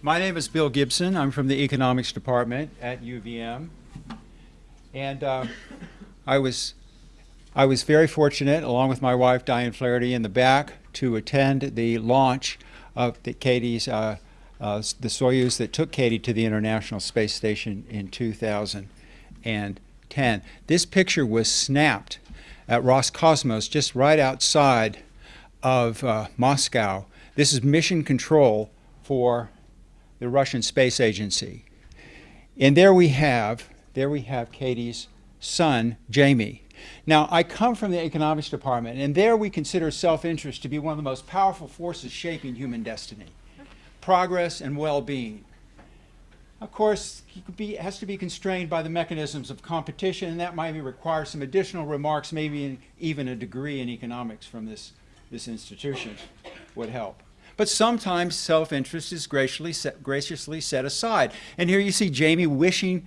My name is Bill Gibson. I'm from the economics department at UVM. And uh, I was I was very fortunate, along with my wife Diane Flaherty, in the back to attend the launch of the Cady's uh, uh, the Soyuz that took Cady to the International Space Station in 2010. This picture was snapped at Roscosmos, just right outside of uh, Moscow. This is mission control for the Russian Space Agency. And there we have, there we have Cady's son, Jamie. Now, I come from the economics department, and there we consider self-interest to be one of the most powerful forces shaping human destiny, progress and well-being. Of course, it be, has to be constrained by the mechanisms of competition, and that might require some additional remarks, maybe even a degree in economics from this, this institution would help. But sometimes self-interest is graciously set, graciously set aside. And here you see Jamie wishing,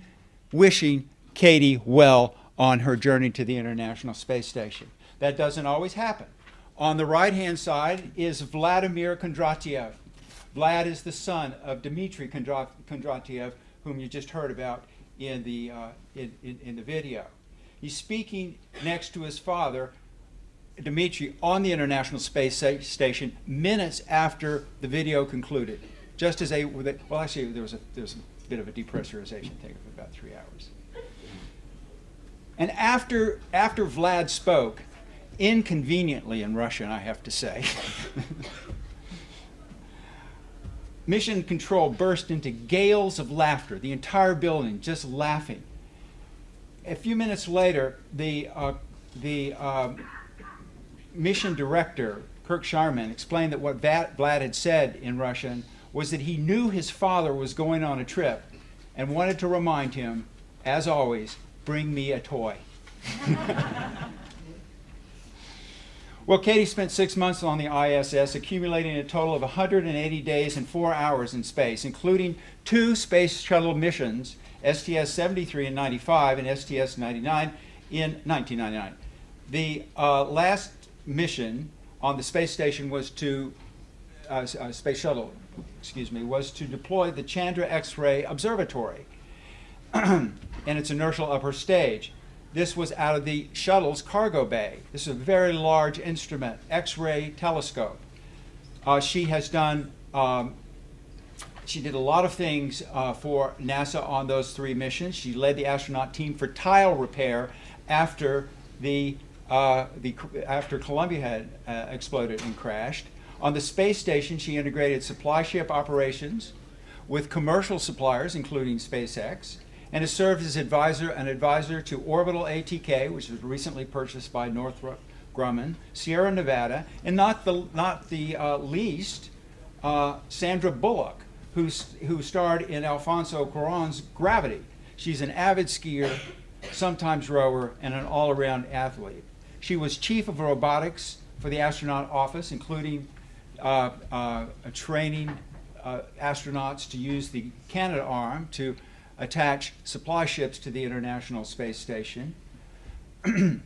wishing Cady well on her journey to the International Space Station. That doesn't always happen. On the right-hand side is Vladimir Kondratiev. Vlad is the son of Dmitry Kondratiev, whom you just heard about in the, uh, in, in, in the video. He's speaking next to his father, Dmitry on the International Space Station minutes after the video concluded. Just as they, well actually there was a, there was a bit of a depressurization thing of about three hours. And after, after Vlad spoke, inconveniently in Russian I have to say, Mission Control burst into gales of laughter, the entire building just laughing. A few minutes later, the, uh, the uh, mission director, Kirk Shireman, explained that what Vlad had said in Russian was that he knew his father was going on a trip and wanted to remind him, as always, bring me a toy. well, Cady spent six months on the ISS, accumulating a total of 180 days and four hours in space, including two space shuttle missions, STS-73 in 95 and STS-99 in 1999. The uh, last mission on the space station was to, uh, uh, space shuttle, excuse me, was to deploy the Chandra X-ray Observatory and its inertial upper stage. This was out of the shuttle's cargo bay. This is a very large instrument, X-ray telescope. Uh, she has done, um, she did a lot of things uh, for NASA on those three missions. She led the astronaut team for tile repair after the uh, the, after Columbia had uh, exploded and crashed. On the space station, she integrated supply ship operations with commercial suppliers, including SpaceX, and has served as advisor, an advisor to Orbital ATK, which was recently purchased by Northrop Grumman, Sierra Nevada, and not the, not the uh, least, uh, Sandra Bullock, who's, who starred in Alfonso Cuarón's Gravity. She's an avid skier, sometimes rower, and an all-around athlete. She was chief of robotics for the astronaut office, including uh, uh, training uh, astronauts to use the Canadarm to attach supply ships to the International Space Station.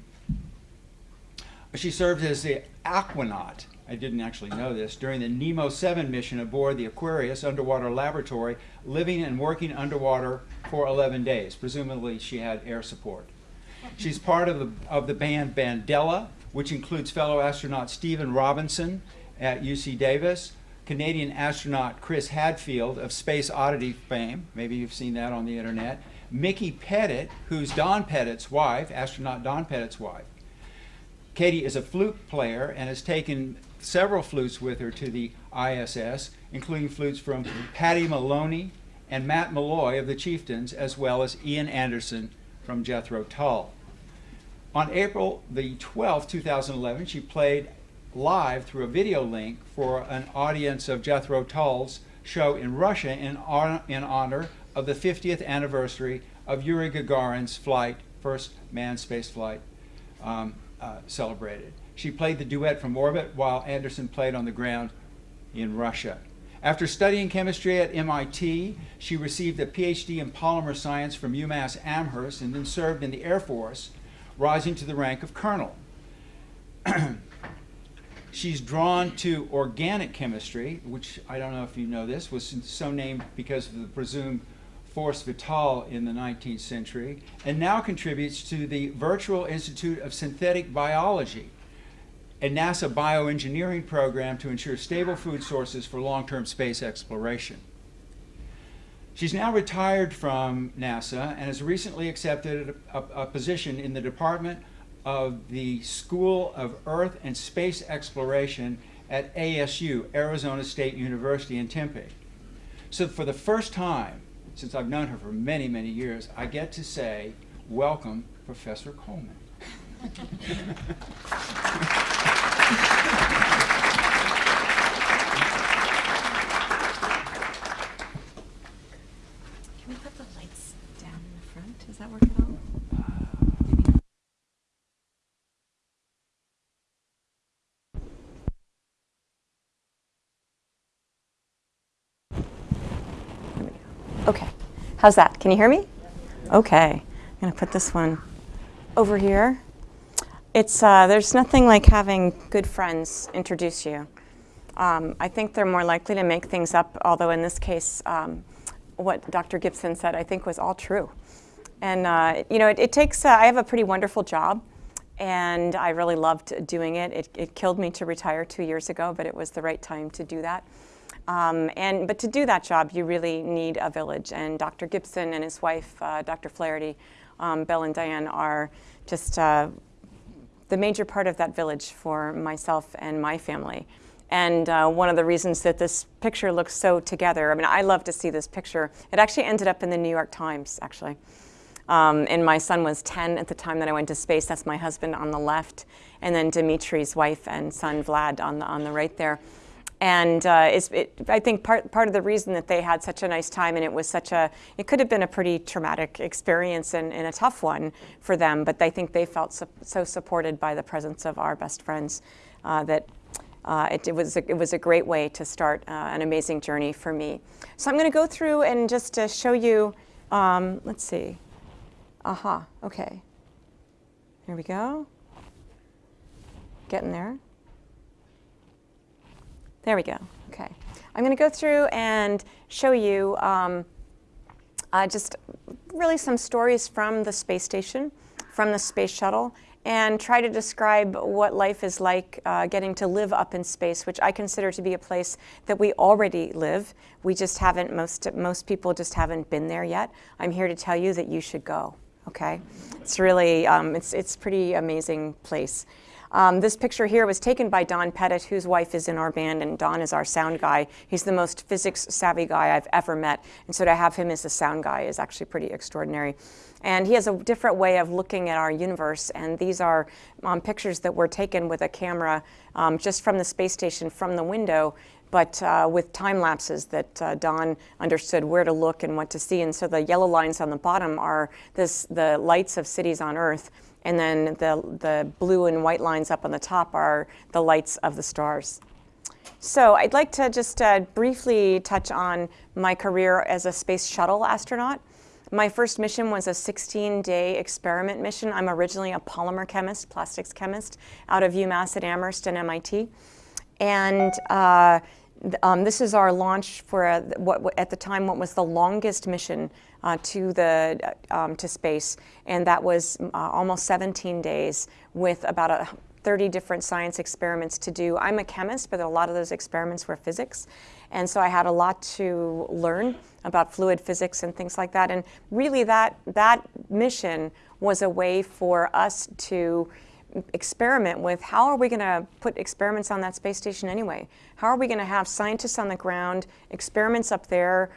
she served as the aquanaut, I didn't actually know this, during the NEEMO 7 mission aboard the Aquarius underwater laboratory, living and working underwater for 11 days. Presumably she had air support. She's part of the, of the band Bandella, which includes fellow astronaut Stephen Robinson at UC Davis, Canadian astronaut Chris Hadfield of Space Oddity fame, maybe you've seen that on the internet, Micki Pettit, who's Don Pettit's wife, astronaut Don Pettit's wife. Cady is a flute player and has taken several flutes with her to the ISS, including flutes from Paddy Moloney and Matt Molloy of the Chieftains, as well as Ian Anderson from Jethro Tull. On April the 12th, 2011, she played live through a video link for an audience of Jethro Tull's show in Russia in, in honor of the 50th anniversary of Yuri Gagarin's flight, first manned space flight um, uh, celebrated. She played the duet from orbit while Anderson played on the ground in Russia. After studying chemistry at MIT, she received a PhD in polymer science from UMass Amherst and then served in the Air Force rising to the rank of colonel. She's drawn to organic chemistry, which I don't know if you know this, was so named because of the presumed force vital in the 19th century, and now contributes to the Virtual Institute of Synthetic Biology, a NASA bioengineering program to ensure stable food sources for long-term space exploration. She's now retired from NASA and has recently accepted a, a, a, position in the Department of the School of Earth and Space Exploration at ASU, Arizona State University in Tempe. So for the first time, since I've known her for many, many years, I get to say, welcome, Professor Coleman. Okay. How's that? Can you hear me? Okay. I'm going to put this one over here. It's, uh, there's nothing like having good friends introduce you. Um, I think they're more likely to make things up, although in this case, um, what Dr. Gibson said I think was all true. And, uh, you know, it, it takes, uh, I have a pretty wonderful job, and I really loved doing it. it. It killed me to retire two years ago, but it was the right time to do that. Um, and, but to do that job, you really need a village. And Dr. Gibson and his wife, uh, Dr. Flaherty, um, Bill and Diane are just uh, the major part of that village for myself and my family. And uh, one of the reasons that this picture looks so together, I mean, I love to see this picture. It actually ended up in the New York Times, actually. Um, and my son was 10 at the time that I went to space. That's my husband on the left. And then Dimitri's wife and son, Vlad, on the, on the right there. And uh, it, I think part, part of the reason that they had such a nice time and it was such a, it could have been a pretty traumatic experience and, and a tough one for them, but I think they felt so, so supported by the presence of our best friends uh, that uh, it, it, was a, it was a great way to start uh, an amazing journey for me. So I'm going to go through and just to show you, um, let's see. Aha, okay. Here we go. Getting there. There we go. Okay. I'm going to go through and show you um, uh, just really some stories from the space station, from the space shuttle, and try to describe what life is like uh, getting to live up in space, which I consider to be a place that we already live. We just haven't, most, most people just haven't been there yet. I'm here to tell you that you should go, okay? It's really, um, it's, it's pretty amazing place. Um, this picture here was taken by Don Pettit, whose wife is in our band, and Don is our sound guy. He's the most physics savvy guy I've ever met, and so to have him as a sound guy is actually pretty extraordinary. And he has a different way of looking at our universe, and these are um, pictures that were taken with a camera um, just from the space station from the window, but uh, with time lapses that uh, Don understood where to look and what to see. And so the yellow lines on the bottom are this, the lights of cities on Earth. And then the, the blue and white lines up on the top are the lights of the stars. So I'd like to just uh, briefly touch on my career as a space shuttle astronaut. My first mission was a 16-day experiment mission. I'm originally a polymer chemist, plastics chemist, out of UMass at Amherst and MIT. And uh, um, this is our launch for a, what, at the time what was the longest mission uh, to the um, to space, and that was uh, almost 17 days with about a 30 different science experiments to do. I'm a chemist, but a lot of those experiments were physics, and so I had a lot to learn about fluid physics and things like that. And really, that that mission was a way for us to experiment with how are we going to put experiments on that space station anyway? How are we going to have scientists on the ground, experiments up there,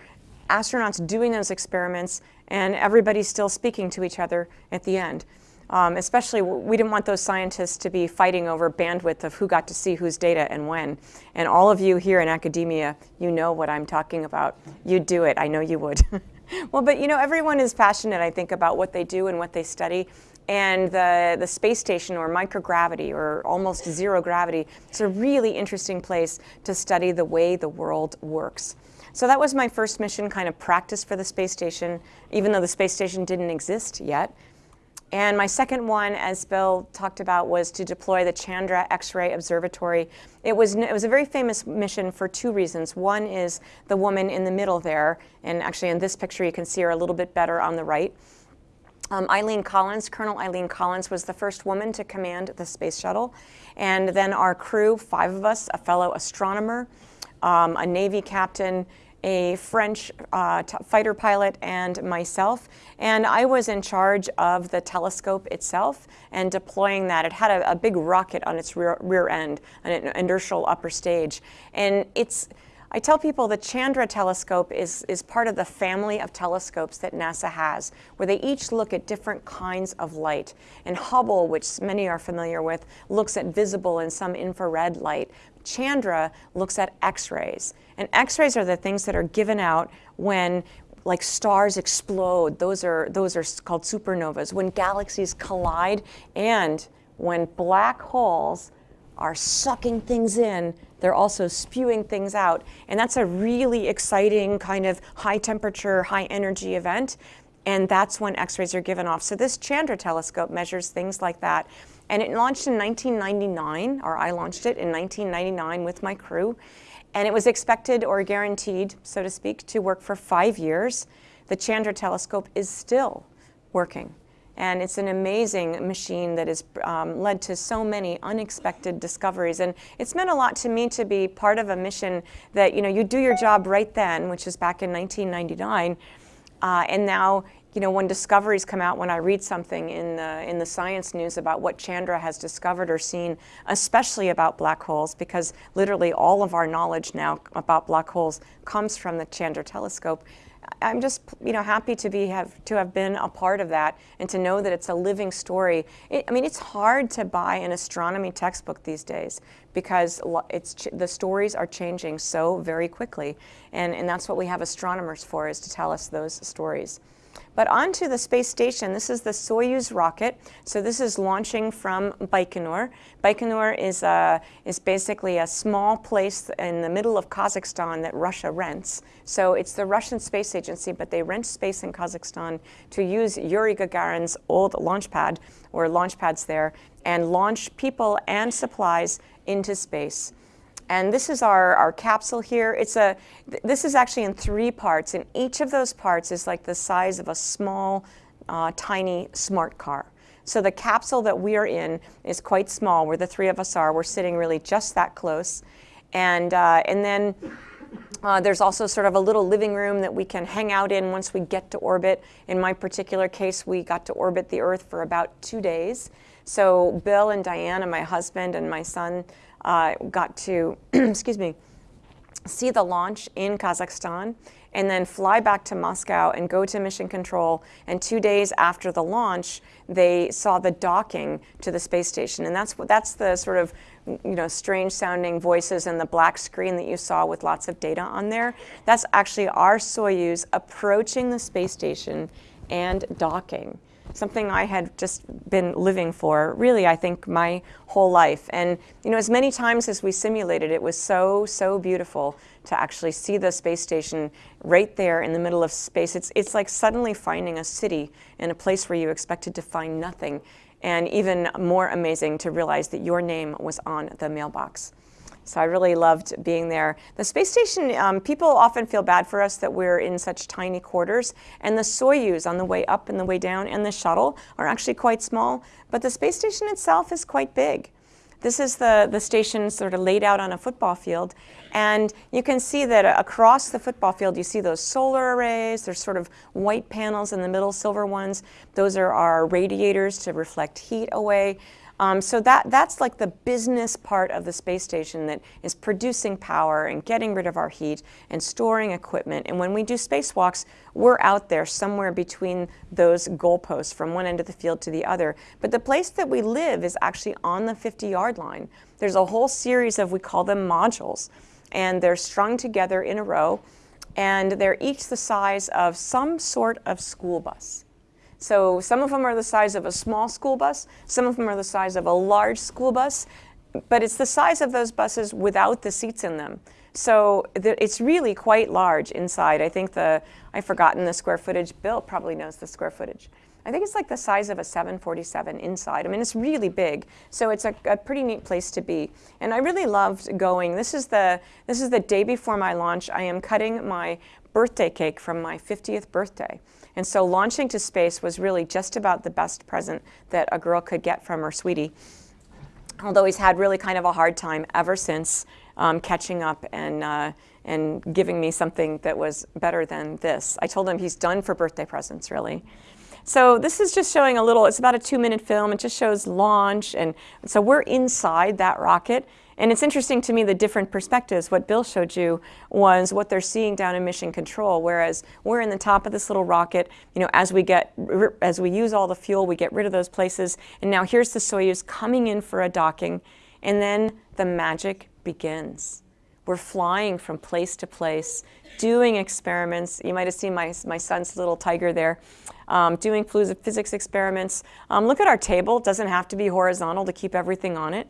astronauts doing those experiments, and everybody still speaking to each other at the end? Um, especially, we didn't want those scientists to be fighting over bandwidth of who got to see whose data and when. And all of you here in academia, you know what I'm talking about. You'd do it. I know you would. well, but you know, everyone is passionate, I think, about what they do and what they study. And the, the space station or microgravity or almost zero gravity, it's a really interesting place to study the way the world works. So that was my first mission, kind of practice for the space station, even though the space station didn't exist yet. And my second one, as Bill talked about, was to deploy the Chandra X-ray Observatory. It was, it was a very famous mission for two reasons. One is the woman in the middle there, and actually in this picture you can see her a little bit better on the right. Um, Eileen Collins, Colonel Eileen Collins, was the first woman to command the space shuttle. And then our crew, five of us, a fellow astronomer, um, a Navy captain, a French uh, fighter pilot and myself. And I was in charge of the telescope itself and deploying that. It had a, a big rocket on its rear, rear end, an inertial upper stage. And it's, I tell people the Chandra telescope is, is part of the family of telescopes that NASA has, where they each look at different kinds of light. And Hubble, which many are familiar with, looks at visible and some infrared light. Chandra looks at X-rays. And X-rays are the things that are given out when like stars explode. Those are, those are called supernovas. When galaxies collide and when black holes are sucking things in, they're also spewing things out. And that's a really exciting kind of high temperature, high energy event. And that's when X-rays are given off. So this Chandra telescope measures things like that. And it launched in 1999, or I launched it in 1999 with my crew. And it was expected or guaranteed, so to speak, to work for five years. The Chandra telescope is still working. And it's an amazing machine that has um, led to so many unexpected discoveries. And it's meant a lot to me to be part of a mission that, you know, you do your job right then, which is back in 1999. Uh, and now, you know, when discoveries come out, when I read something in the, in the science news about what Chandra has discovered or seen, especially about black holes, because literally all of our knowledge now about black holes comes from the Chandra telescope, I'm just you know happy to be have to have been a part of that and to know that it's a living story. It, I mean, it's hard to buy an astronomy textbook these days because it's the stories are changing so very quickly, and and that's what we have astronomers for is to tell us those stories. But onto the space station, this is the Soyuz rocket. So this is launching from Baikonur. Baikonur is, a, is basically a small place in the middle of Kazakhstan that Russia rents. So it's the Russian Space Agency, but they rent space in Kazakhstan to use Yuri Gagarin's old launch pad, or launch pads there, and launch people and supplies into space. And this is our, our capsule here. It's a, this is actually in three parts, and each of those parts is like the size of a small, uh, tiny smart car. So the capsule that we are in is quite small, where the three of us are. We're sitting really just that close. And, uh, and then uh, there's also sort of a little living room that we can hang out in once we get to orbit. In my particular case, we got to orbit the Earth for about two days. So Bill and Diane and my husband and my son, uh, got to, excuse me, see the launch in Kazakhstan and then fly back to Moscow and go to mission control. And two days after the launch, they saw the docking to the space station. And that's, that's the sort of you know, strange sounding voices and the black screen that you saw with lots of data on there. That's actually our Soyuz approaching the space station and docking something I had just been living for, really, I think, my whole life. And, you know, as many times as we simulated, it was so, so beautiful to actually see the space station right there in the middle of space. It's, it's like suddenly finding a city in a place where you expected to find nothing. And even more amazing to realize that your name was on the mailbox. So I really loved being there. The space station, um, people often feel bad for us that we're in such tiny quarters. And the Soyuz on the way up and the way down and the shuttle are actually quite small. But the space station itself is quite big. This is the, the station sort of laid out on a football field. And you can see that across the football field, you see those solar arrays. There's sort of white panels in the middle, silver ones. Those are our radiators to reflect heat away. Um, so that, that's like the business part of the space station that is producing power and getting rid of our heat and storing equipment. And when we do spacewalks, we're out there somewhere between those goalposts from one end of the field to the other. But the place that we live is actually on the 50-yard line. There's a whole series of, we call them modules, and they're strung together in a row, and they're each the size of some sort of school bus. So some of them are the size of a small school bus, some of them are the size of a large school bus, but it's the size of those buses without the seats in them. So it's really quite large inside. I think the, I've forgotten the square footage. Bill probably knows the square footage. I think it's like the size of a 747 inside. I mean, it's really big. So it's a, a, pretty neat place to be. And I really loved going. This is the this is the day before my launch. I am cutting my birthday cake from my 50th birthday. And so launching to space was really just about the best present that a girl could get from her sweetie. Although he's had really kind of a hard time ever since um, catching up and uh, and giving me something that was better than this. I told him he's done for birthday presents, really. So this is just showing a little, it's about a two minute film. It just shows launch. And so we're inside that rocket. And it's interesting to me the different perspectives. What Bill showed you was what they're seeing down in mission control, whereas we're in the top of this little rocket. You know, as we get, as we use all the fuel, we get rid of those places. And now here's the Soyuz coming in for a docking. And then the magic begins. We're flying from place to place, doing experiments. You might have seen my, my son's little tiger there, um, doing physics experiments. Um, look at our table. It doesn't have to be horizontal to keep everything on it.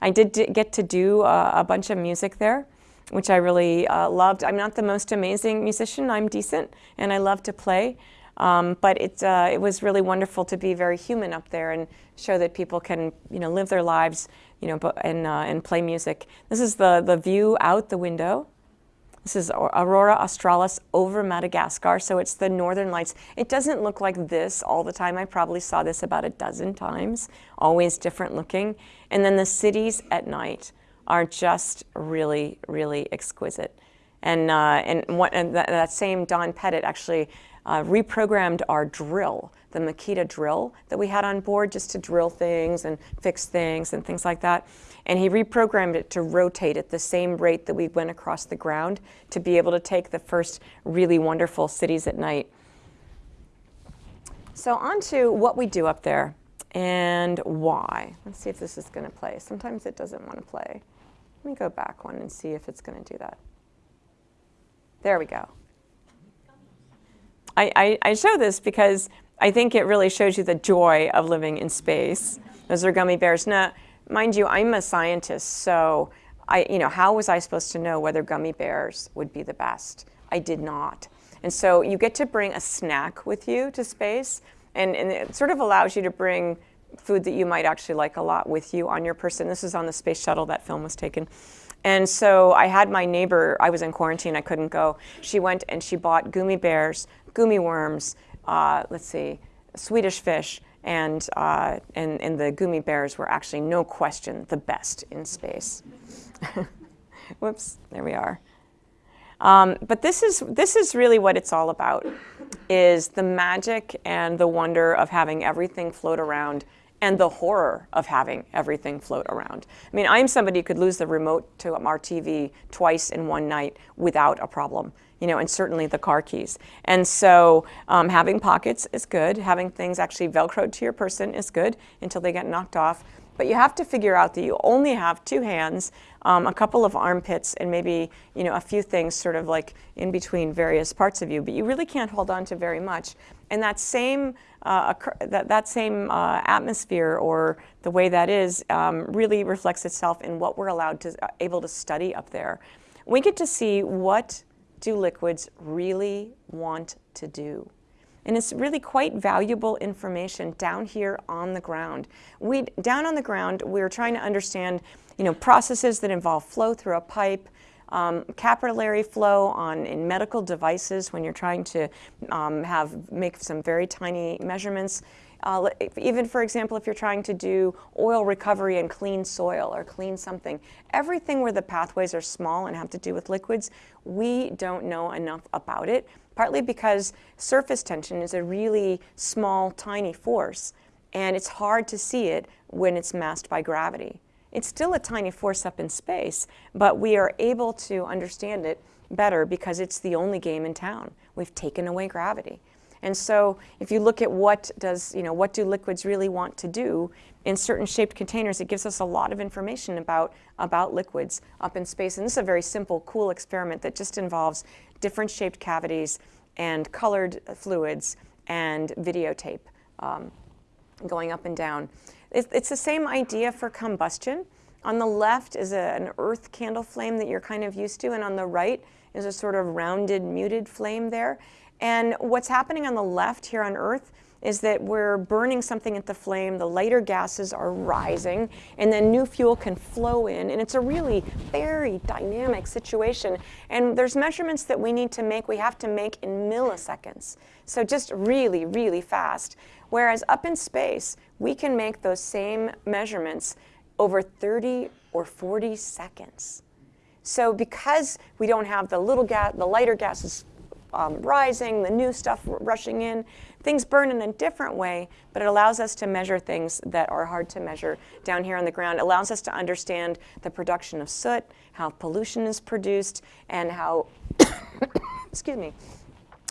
I did get to do uh, a bunch of music there, which I really uh, loved. I'm not the most amazing musician. I'm decent, and I love to play. Um, but it, uh, it was really wonderful to be very human up there and show that people can, you know, live their lives, you know, and, uh, and play music. This is the, the view out the window. This is Aurora Australis over Madagascar, so it's the northern lights. It doesn't look like this all the time. I probably saw this about a dozen times, always different looking. And then the cities at night are just really, really exquisite. And, uh, and, what, and that, that, same Don Pettit actually uh, reprogrammed our drill, the Makita drill that we had on board just to drill things and fix things and things like that. And he reprogrammed it to rotate at the same rate that we went across the ground to be able to take the first really wonderful cities at night. So on to what we do up there and why. Let's see if this is going to play. Sometimes it doesn't want to play. Let me go back one and see if it's going to do that. There we go. I, I, I show this because I think it really shows you the joy of living in space. Those are gummy bears. Now, mind you, I'm a scientist, so I, you know, how was I supposed to know whether gummy bears would be the best? I did not. And so you get to bring a snack with you to space, and, and it sort of allows you to bring food that you might actually like a lot with you on your person. This is on the space shuttle that film was taken. And so I had my neighbor, I was in quarantine, I couldn't go. She went and she bought gummy bears, gummy worms, uh, let's see, Swedish fish, and, uh, and, and the gummy bears were actually, no question, the best in space. Whoops, there we are. Um, but this is, this is really what it's all about, is the magic and the wonder of having everything float around and the horror of having everything float around. I mean, I'm somebody who could lose the remote to our TV twice in one night without a problem, you know, and certainly the car keys. And so um, having pockets is good. Having things actually Velcroed to your person is good until they get knocked off. But you have to figure out that you only have two hands, um, a couple of armpits, and maybe you know a few things sort of like in between various parts of you. But you really can't hold on to very much. And that same uh, that, that same uh, atmosphere or the way that is um, really reflects itself in what we're allowed to uh, able to study up there. We get to see what do liquids really want to do. And it's really quite valuable information down here on the ground. We, down on the ground, we're trying to understand you know, processes that involve flow through a pipe, um, capillary flow on in medical devices when you're trying to um, have make some very tiny measurements. Uh, even for example, if you're trying to do oil recovery and clean soil or clean something, everything where the pathways are small and have to do with liquids, we don't know enough about it partly because surface tension is a really small, tiny force, and it's hard to see it when it's masked by gravity. It's still a tiny force up in space, but we are able to understand it better because it's the only game in town. We've taken away gravity. And so if you look at what does, you know, what do liquids really want to do in certain shaped containers, it gives us a lot of information about, about liquids up in space. And this is a very simple, cool experiment that just involves different shaped cavities and colored fluids and videotape um, going up and down. It's, it's, the same idea for combustion. On the left is a, an earth candle flame that you're kind of used to, and on the right is a sort of rounded, muted flame there. And what's happening on the left here on Earth is that we're burning something at the flame, the lighter gases are rising, and then new fuel can flow in. And it's a really very dynamic situation. And there's measurements that we need to make, we have to make in milliseconds. So just really, really fast. Whereas up in space, we can make those same measurements over 30 or 40 seconds. So because we don't have the little gas, the lighter gases um, rising, the new stuff rushing in, things burn in a different way, but it allows us to measure things that are hard to measure down here on the ground. It allows us to understand the production of soot, how pollution is produced, and how, excuse me,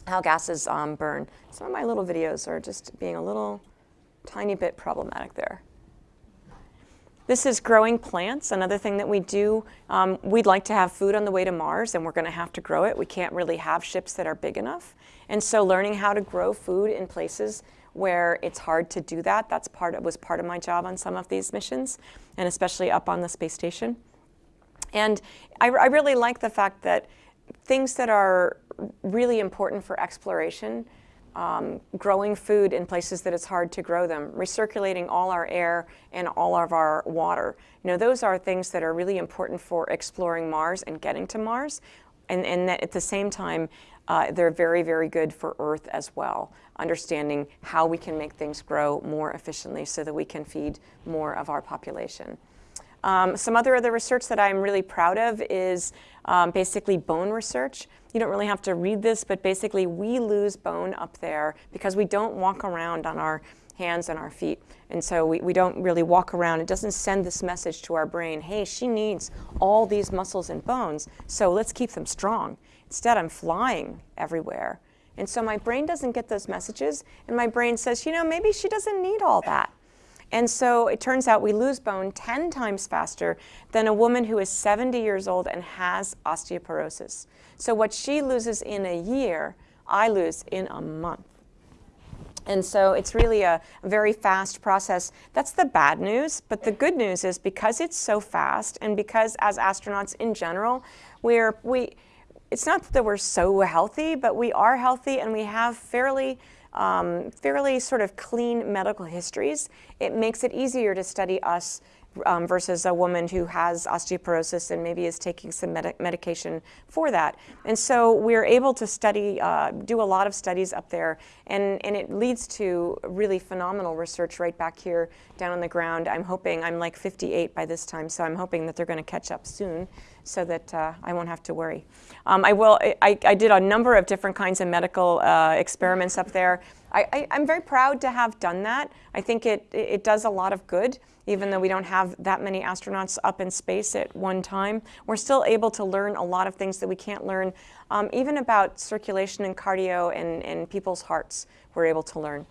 how gases um, burn. Some of my little videos are just being a little tiny bit problematic there. This is growing plants, another thing that we do. Um, we'd like to have food on the way to Mars, and we're going to have to grow it. We can't really have ships that are big enough. And so learning how to grow food in places where it's hard to do that, that's part of, was part of my job on some of these missions, and especially up on the space station. And I, I really like the fact that things that are really important for exploration, um, growing food in places that it's hard to grow them, recirculating all our air and all of our water. You know, those are things that are really important for exploring Mars and getting to Mars. And, and that at the same time, uh, they're very, very good for Earth as well, understanding how we can make things grow more efficiently so that we can feed more of our population. Um, some other other research that I'm really proud of is um, basically bone research. You don't really have to read this, but basically we lose bone up there because we don't walk around on our hands and our feet. And so we, we don't really walk around. It doesn't send this message to our brain, hey, she needs all these muscles and bones, so let's keep them strong. Instead, I'm flying everywhere. And so my brain doesn't get those messages, and my brain says, you know, maybe she doesn't need all that. And so it turns out we lose bone 10 times faster than a woman who is 70 years old and has osteoporosis. So what she loses in a year, I lose in a month. And so it's really a very fast process. That's the bad news. But the good news is because it's so fast and because as astronauts in general, we're, we, it's not that we're so healthy, but we are healthy and we have fairly um, fairly sort of clean medical histories, it makes it easier to study us um, versus a woman who has osteoporosis and maybe is taking some med medication for that. And so we're able to study, uh, do a lot of studies up there, and, and it leads to really phenomenal research right back here down on the ground. I'm hoping, I'm like 58 by this time, so I'm hoping that they're going to catch up soon so that uh, I won't have to worry. Um, I will. I, I, did a number of different kinds of medical uh, experiments up there. I, am very proud to have done that. I think it, it does a lot of good, even though we don't have that many astronauts up in space at one time. We're still able to learn a lot of things that we can't learn, um, even about circulation and cardio and, and people's hearts, we're able to learn.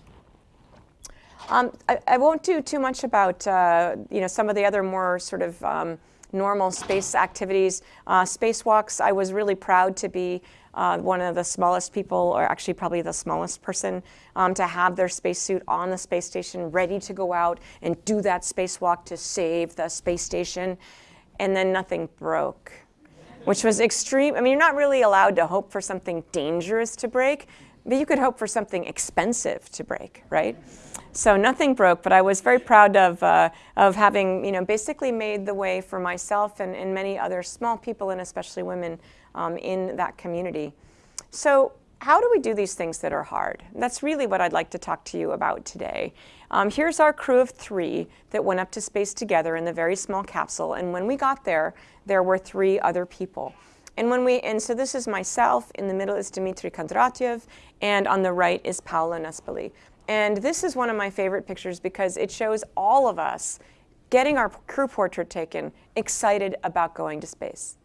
Um, I, I, won't do too much about uh, you know some of the other more sort of um, normal space activities. Uh, spacewalks, I was really proud to be uh, one of the smallest people, or actually probably the smallest person, um, to have their spacesuit on the space station, ready to go out and do that spacewalk to save the space station. And then nothing broke, which was extreme. I mean, you're not really allowed to hope for something dangerous to break, but you could hope for something expensive to break, right? So nothing broke, but I was very proud of, uh, of having, you know, basically made the way for myself and, and many other small people and especially women um, in that community. So how do we do these things that are hard? That's really what I'd like to talk to you about today. Um, here's our crew of three that went up to space together in the very small capsule. And when we got there, there were three other people. And when we, and so this is myself, in the middle is Dmitry Kondratyev, and on the right is Paolo Nespoli. And this is one of my favorite pictures because it shows all of us getting our crew portrait taken, excited about going to space.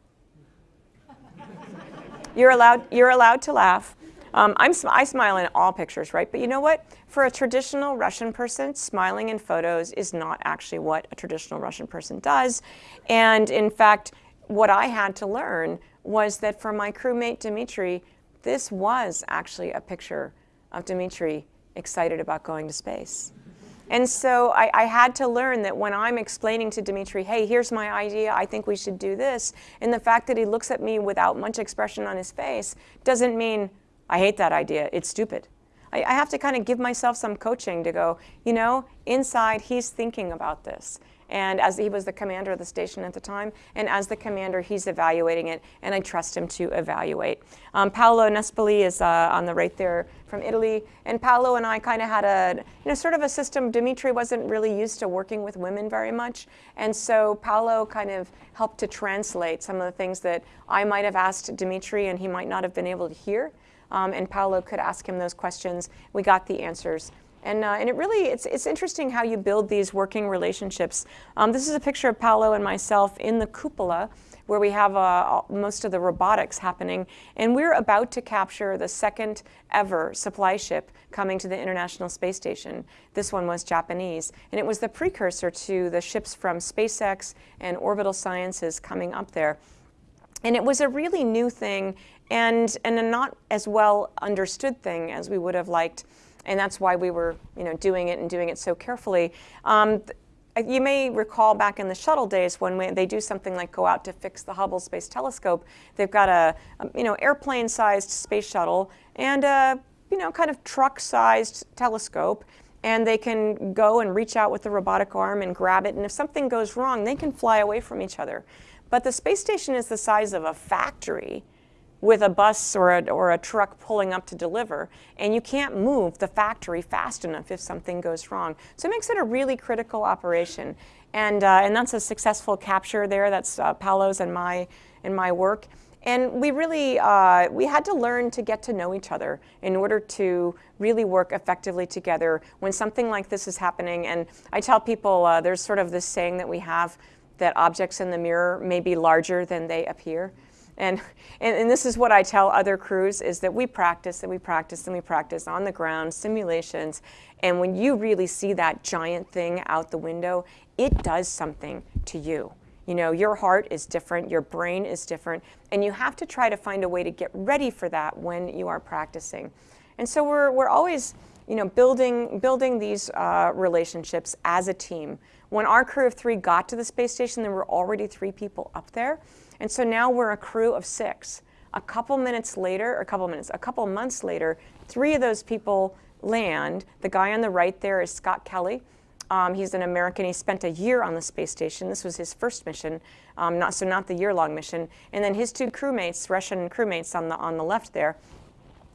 You're, allowed, you're allowed to laugh. Um, I'm, I smile in all pictures, right? But you know what? For a traditional Russian person, smiling in photos is not actually what a traditional Russian person does. And in fact, what I had to learn was that for my crewmate Dmitry, this was actually a picture of Dmitry excited about going to space. And so I, I, had to learn that when I'm explaining to Dmitry, hey, here's my idea, I think we should do this, and the fact that he looks at me without much expression on his face doesn't mean I hate that idea, it's stupid. I, I have to kind of give myself some coaching to go, you know, inside he's thinking about this. And as he was the commander of the station at the time, and as the commander, he's evaluating it, and I trust him to evaluate. Um, Paolo Nespoli is uh, on the right there from Italy, and Paolo and I kind of had a, you know, sort of a system. Dimitri wasn't really used to working with women very much, and so Paolo kind of helped to translate some of the things that I might have asked Dimitri, and he might not have been able to hear. Um, and Paolo could ask him those questions. We got the answers. And, uh, and it really, it's, it's interesting how you build these working relationships. Um, this is a picture of Paolo and myself in the cupola where we have uh, most of the robotics happening. And we're about to capture the second ever supply ship coming to the International Space Station. This one was Japanese. And it was the precursor to the ships from SpaceX and Orbital Sciences coming up there. And it was a really new thing and, and a not as well understood thing as we would have liked and that's why we were you know, doing it and doing it so carefully. Um, you may recall back in the shuttle days when we, they do something like go out to fix the Hubble Space Telescope, they've got a, a you know airplane-sized space shuttle and a you know kind of truck-sized telescope, and they can go and reach out with the robotic arm and grab it, and if something goes wrong, they can fly away from each other. But the space station is the size of a factory, with a bus or a, or a truck pulling up to deliver, and you can't move the factory fast enough if something goes wrong. So it makes it a really critical operation. And, uh, and that's a successful capture there. That's uh, Paolo's and my, and my work. And we really, uh, we had to learn to get to know each other in order to really work effectively together when something like this is happening. And I tell people, uh, there's sort of this saying that we have that objects in the mirror may be larger than they appear. And, and, and, this is what I tell other crews is that we practice and we practice and we practice on the ground, simulations. And when you really see that giant thing out the window, it does something to you. You know, your heart is different, your brain is different, and you have to try to find a way to get ready for that when you are practicing. And so we're, we're always, you know, building, building these uh, relationships as a team. When our crew of three got to the space station, there were already three people up there. And so now we're a crew of six. A couple minutes later, or a couple minutes, a couple months later, three of those people land. The guy on the right there is Scott Kelly. Um, he's an American. He spent a year on the space station. This was his first mission, um, not so not the year-long mission. And then his two crewmates, Russian crewmates on the on the left there,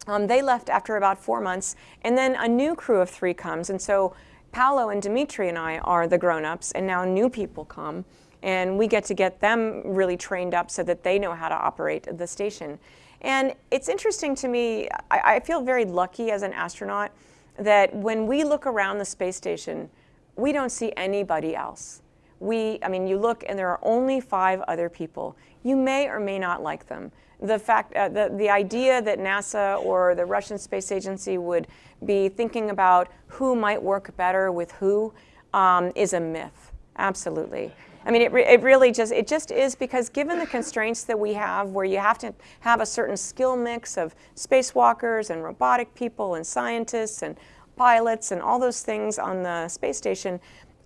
um, they left after about four months. And then a new crew of three comes. And so Paolo and Dimitri and I are the grown-ups, and now new people come and we get to get them really trained up so that they know how to operate the station. And it's interesting to me, I, I feel very lucky as an astronaut that when we look around the space station, we don't see anybody else. We, I mean, you look and there are only five other people. You may or may not like them. The fact, uh, the, the idea that NASA or the Russian Space Agency would be thinking about who might work better with who um, is a myth, absolutely. I mean, it, re it really just, it just is because given the constraints that we have where you have to have a certain skill mix of spacewalkers and robotic people and scientists and pilots and all those things on the space station,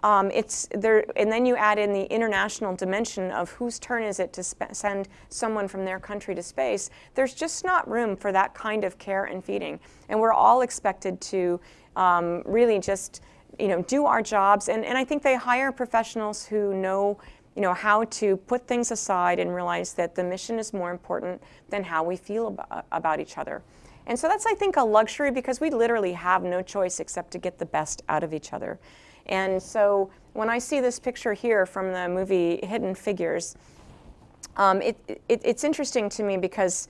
um, it's there, and then you add in the international dimension of whose turn is it to send someone from their country to space. There's just not room for that kind of care and feeding, and we're all expected to um, really just you know, do our jobs. And, and I think they hire professionals who know, you know, how to put things aside and realize that the mission is more important than how we feel about, about each other. And so that's, I think, a luxury because we literally have no choice except to get the best out of each other. And so when I see this picture here from the movie Hidden Figures, um, it, it, it's interesting to me because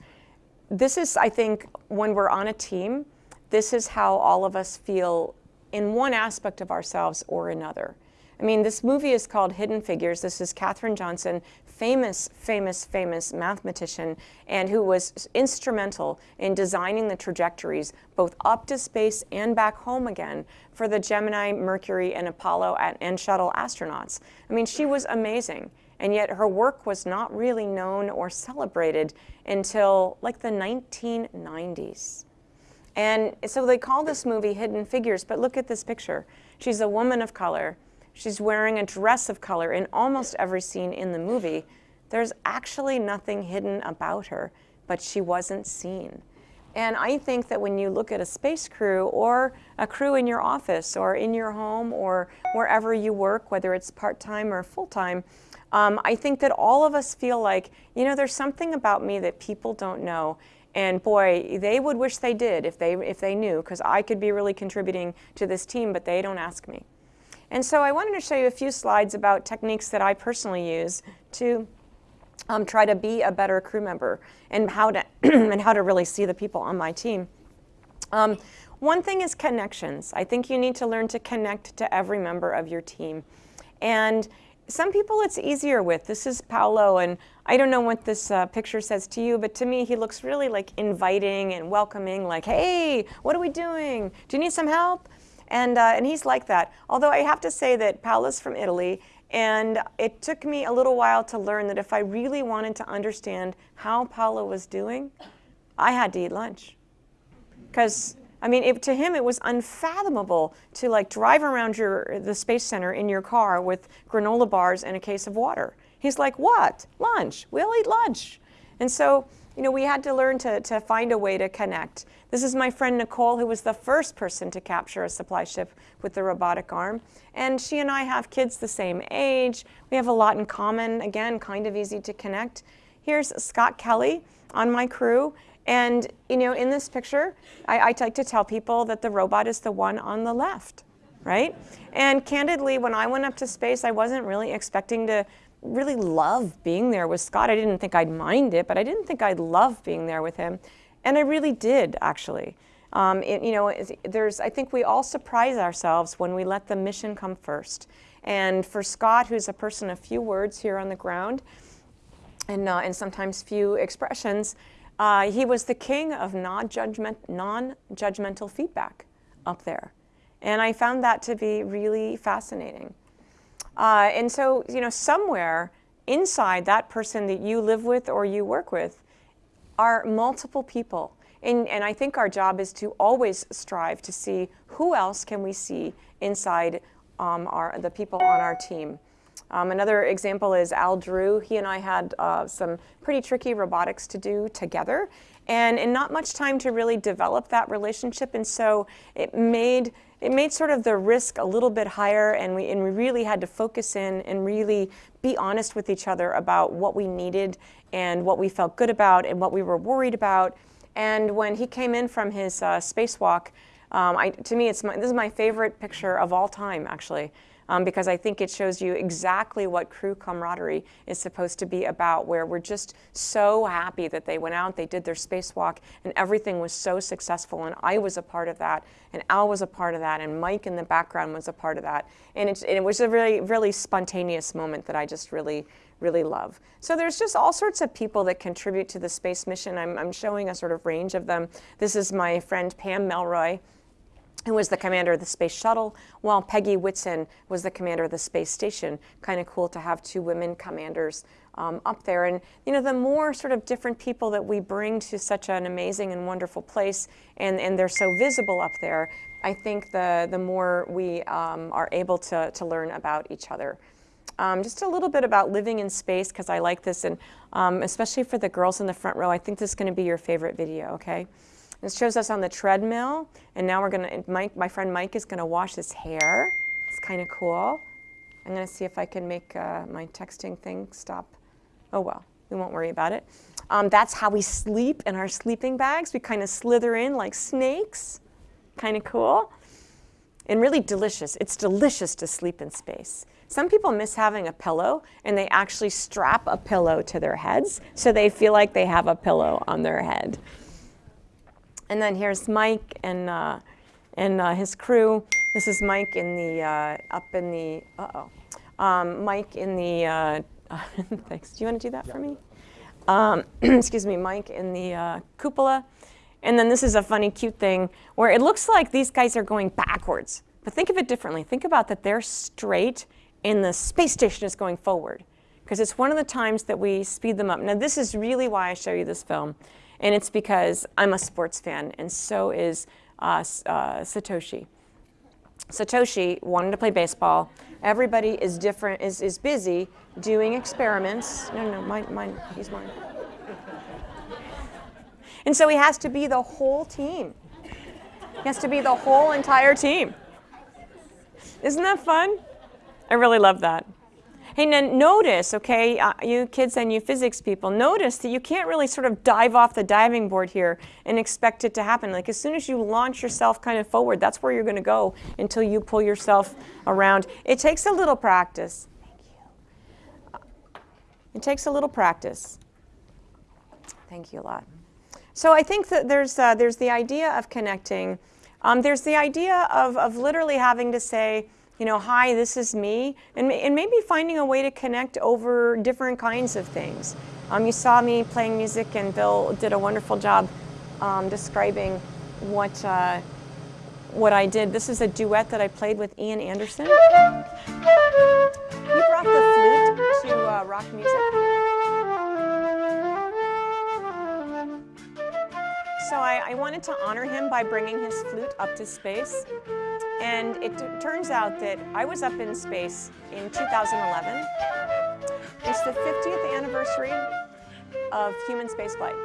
this is, I think, when we're on a team, this is how all of us feel in one aspect of ourselves or another. I mean, this movie is called Hidden Figures. This is Katherine Johnson, famous, famous, famous mathematician, and who was instrumental in designing the trajectories both up to space and back home again for the Gemini, Mercury, and Apollo and shuttle astronauts. I mean, she was amazing. And yet her work was not really known or celebrated until like the 1990s. And so they call this movie Hidden Figures, but look at this picture. She's a woman of color. She's wearing a dress of color in almost every scene in the movie. There's actually nothing hidden about her, but she wasn't seen. And I think that when you look at a space crew or a crew in your office or in your home or wherever you work, whether it's part-time or full-time, um, I think that all of us feel like, you know, there's something about me that people don't know. And boy, they would wish they did if they, if they knew, because I could be really contributing to this team, but they don't ask me. And so I wanted to show you a few slides about techniques that I personally use to um, try to be a better crew member and how to, and how to really see the people on my team. Um, one thing is connections. I think you need to learn to connect to every member of your team. And some people it's easier with. This is Paolo, and I don't know what this uh, picture says to you, but to me he looks really like inviting and welcoming, like, hey, what are we doing? Do you need some help? And, uh, and he's like that. Although I have to say that Paolo's from Italy, and it took me a little while to learn that if I really wanted to understand how Paolo was doing, I had to eat lunch. Because I mean, it, to him, it was unfathomable to like drive around your, the Space Center in your car with granola bars and a case of water. He's like, what? Lunch. We'll eat lunch. And so, you know, we had to learn to, to find a way to connect. This is my friend Nicole, who was the first person to capture a supply ship with the robotic arm. And she and I have kids the same age. We have a lot in common. Again, kind of easy to connect. Here's Scott Kelly on my crew. And you know, in this picture, I, I like to tell people that the robot is the one on the left, right? And candidly, when I went up to space, I wasn't really expecting to really love being there with Scott. I didn't think I'd mind it, but I didn't think I'd love being there with him. And I really did, actually. Um, it, you know, there's, I think we all surprise ourselves when we let the mission come first. And for Scott, who's a person of few words here on the ground, and, uh, and sometimes few expressions, uh, he was the king of non-judgmental feedback up there. And I found that to be really fascinating. Uh, and so, you know, somewhere inside that person that you live with or you work with are multiple people. And, and I think our job is to always strive to see who else can we see inside um, our, the people on our team. Um, another example is Al Drew. He and I had uh, some pretty tricky robotics to do together and, and not much time to really develop that relationship. And so it made, it made sort of the risk a little bit higher and we, and we really had to focus in and really be honest with each other about what we needed and what we felt good about and what we were worried about. And when he came in from his uh, spacewalk, um, I, to me, it's my, this is my favorite picture of all time, actually um, because I think it shows you exactly what crew camaraderie is supposed to be about, where we're just so happy that they went out, they did their spacewalk, and everything was so successful, and I was a part of that, and Al was a part of that, and Mike in the background was a part of that. And it, it was a really, really spontaneous moment that I just really, really love. So there's just all sorts of people that contribute to the space mission. I'm, I'm showing a sort of range of them. This is my friend Pam Melroy who was the commander of the space shuttle, while Peggy Whitson was the commander of the space station. Kind of cool to have two women commanders um, up there. And you know, the more sort of different people that we bring to such an amazing and wonderful place, and, and they're so visible up there, I think the, the more we um, are able to, to learn about each other. Um, just a little bit about living in space, because I like this, and um, especially for the girls in the front row, I think this is going to be your favorite video, okay? This shows us on the treadmill, and now we're gonna, Mike, my friend Mike is gonna wash his hair. It's kind of cool. I'm gonna see if I can make uh, my texting thing stop. Oh well, we won't worry about it. Um, that's how we sleep in our sleeping bags. We kind of slither in like snakes. Kind of cool. And really delicious. It's delicious to sleep in space. Some people miss having a pillow and they actually strap a pillow to their heads so they feel like they have a pillow on their head. And then here's Mike and, uh, and uh, his crew. This is Mike in the, uh, up in the, uh-oh. Um, Mike in the, uh, thanks. Do you want to do that for me? Um, excuse me, Mike in the uh, cupola. And then this is a funny, cute thing where it looks like these guys are going backwards. But think of it differently. Think about that they're straight and the space station is going forward. Because it's one of the times that we speed them up. Now this is really why I show you this film. And it's because I'm a sports fan, and so is uh, uh, Satoshi. Satoshi wanted to play baseball. Everybody is different, is, is busy doing experiments. No, no, mine, mine, he's mine. And so he has to be the whole team. He has to be the whole entire team. Isn't that fun? I really love that. Hey, notice, okay, uh, you kids and you physics people, notice that you can't really sort of dive off the diving board here and expect it to happen. Like as soon as you launch yourself kind of forward, that's where you're going to go until you pull yourself around. It takes a little practice. Thank you. It takes a little practice. Thank you a lot. So I think that there's, uh, there's the idea of connecting. Um, there's the idea of, of literally having to say, you know, hi, this is me, and, and maybe finding a way to connect over different kinds of things. Um, you saw me playing music, and Bill did a wonderful job um, describing what, uh, what I did. This is a duet that I played with Ian Anderson. He brought the flute to uh, rock music. So I, I wanted to honor him by bringing his flute up to space. And it turns out that I was up in space in 2011. It's the 50th anniversary of human spaceflight.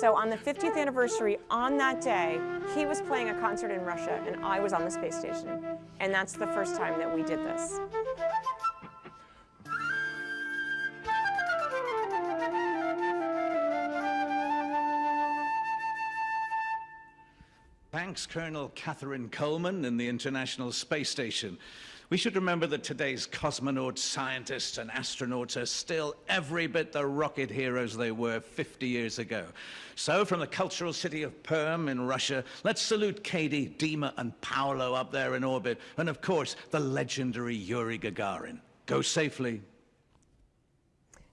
So on the 50th anniversary, on that day, he was playing a concert in Russia and I was on the space station. And that's the first time that we did this. Thanks, Colonel Catherine Coleman in the International Space Station. We should remember that today's cosmonauts, scientists, and astronauts are still every bit the rocket heroes they were 50 years ago. So, from the cultural city of Perm in Russia, let's salute Katie, Dima, and Paolo up there in orbit, and of course, the legendary Yuri Gagarin. Go safely,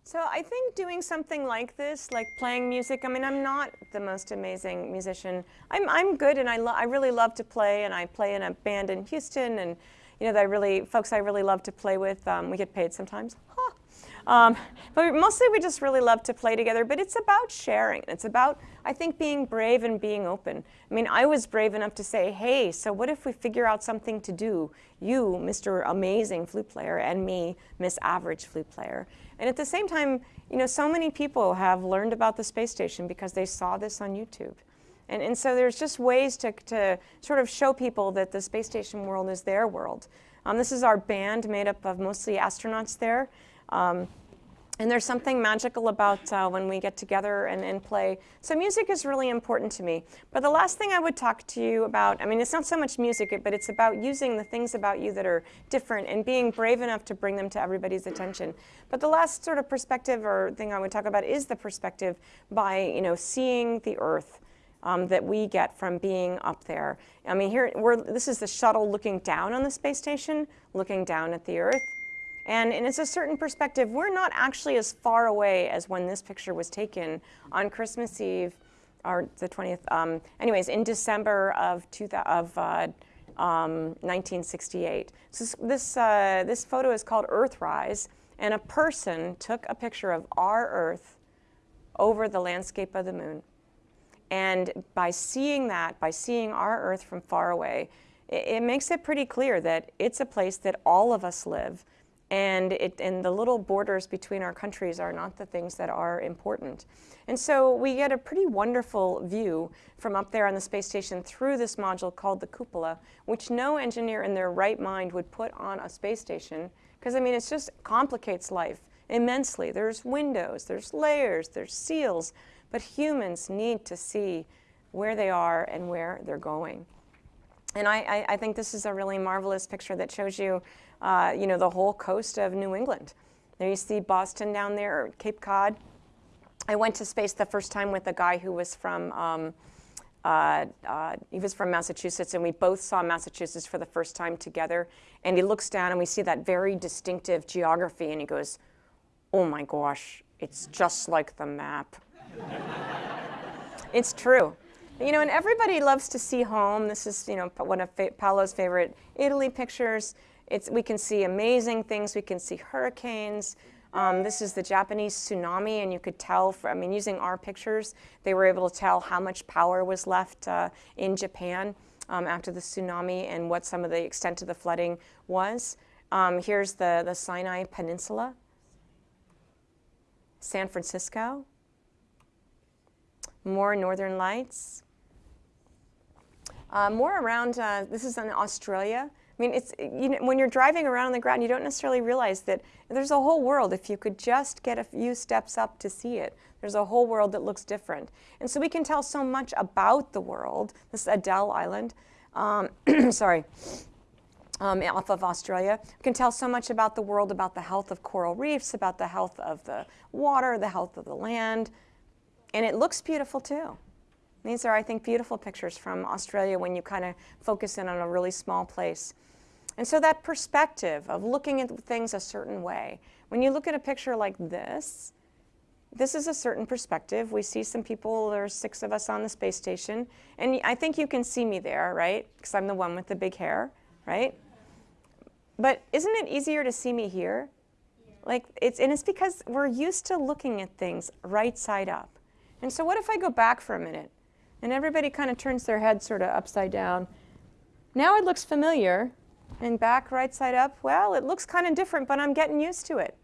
so I think doing something like this, like playing music, I mean, I'm not the most amazing musician. I'm, I'm good and I, I really love to play and I play in a band in Houston and, you know, that I really, folks I really love to play with. Um, we get paid sometimes. Um, but mostly we just really love to play together, but it's about sharing. It's about, I think, being brave and being open. I mean, I was brave enough to say, hey, so what if we figure out something to do? You, Mr. Amazing Flute Player, and me, Miss Average Flute Player. And at the same time, you know, so many people have learned about the space station because they saw this on YouTube. And, and so there's just ways to, to sort of show people that the space station world is their world. Um, this is our band made up of mostly astronauts there. Um, and there's something magical about uh, when we get together and, and, play. So music is really important to me. But the last thing I would talk to you about, I mean, it's not so much music, but it's about using the things about you that are different and being brave enough to bring them to everybody's attention. But the last sort of perspective or thing I would talk about is the perspective by, you know, seeing the Earth. Um, that we get from being up there. I mean, here, we're, this is the shuttle looking down on the space station, looking down at the Earth. And, and it's a certain perspective. We're not actually as far away as when this picture was taken on Christmas Eve, or the 20th. Um, anyways, in December of, two, of uh, um, 1968. So this, uh, this photo is called Earthrise, and a person took a picture of our Earth over the landscape of the moon. And by seeing that, by seeing our Earth from far away, it, it makes it pretty clear that it's a place that all of us live, and, it, and the little borders between our countries are not the things that are important. And so we get a pretty wonderful view from up there on the space station through this module called the cupola, which no engineer in their right mind would put on a space station, because I mean, it just complicates life immensely. There's windows, there's layers, there's seals, but humans need to see where they are and where they're going. And I, I, I think this is a really marvelous picture that shows you uh, you know, the whole coast of New England. There you see Boston down there, or Cape Cod. I went to space the first time with a guy who was from, um, uh, uh, he was from Massachusetts, and we both saw Massachusetts for the first time together. And he looks down, and we see that very distinctive geography, and he goes, oh my gosh, it's just like the map. it's true. You know, and everybody loves to see home. This is, you know, one of Paolo's favorite Italy pictures. It's, we can see amazing things. We can see hurricanes. Um, this is the Japanese tsunami, and you could tell, from, I mean, using our pictures, they were able to tell how much power was left uh, in Japan um, after the tsunami and what some of the extent of the flooding was. Um, here's the, the Sinai Peninsula, San Francisco, more northern lights. Uh, more around, uh, this is in Australia. I mean, it's, you know, when you're driving around on the ground, you don't necessarily realize that there's a whole world if you could just get a few steps up to see it. There's a whole world that looks different. And so we can tell so much about the world. This is Adele Island. Um, sorry. Um, off of Australia. We can tell so much about the world, about the health of coral reefs, about the health of the water, the health of the land. And it looks beautiful too. These are, I think, beautiful pictures from Australia when you kind of focus in on a really small place. And so that perspective of looking at things a certain way, when you look at a picture like this, this is a certain perspective. We see some people, there's six of us on the space station, and I think you can see me there, right? Because I'm the one with the big hair, right? But isn't it easier to see me here? Like it's, and it's because we're used to looking at things right side up. And so what if I go back for a minute and everybody kind of turns their head sort of upside down? Now it looks familiar, and back right side up, well, it looks kind of different, but I'm getting used to it.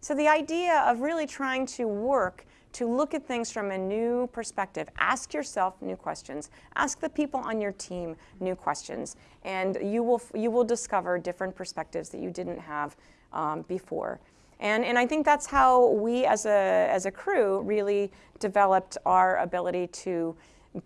So the idea of really trying to work to look at things from a new perspective. Ask yourself new questions. Ask the people on your team new questions, and you will, you will discover different perspectives that you didn't have um, before. And, and I think that's how we as a, as a crew really developed our ability to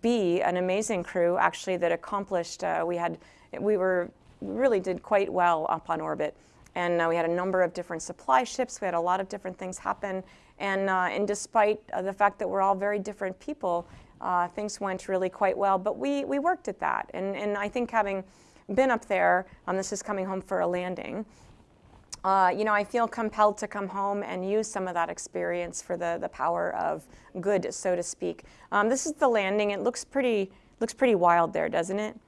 be an amazing crew actually that accomplished, uh, we had, we were really did quite well up on orbit. And uh, we had a number of different supply ships. We had a lot of different things happen. And, uh, and despite uh, the fact that we're all very different people, uh, things went really quite well. But we, we worked at that. And, and I think having been up there, um, this is coming home for a landing, uh, you know, I feel compelled to come home and use some of that experience for the, the power of good, so to speak. Um, this is the landing. It looks pretty, looks pretty wild there, doesn't it?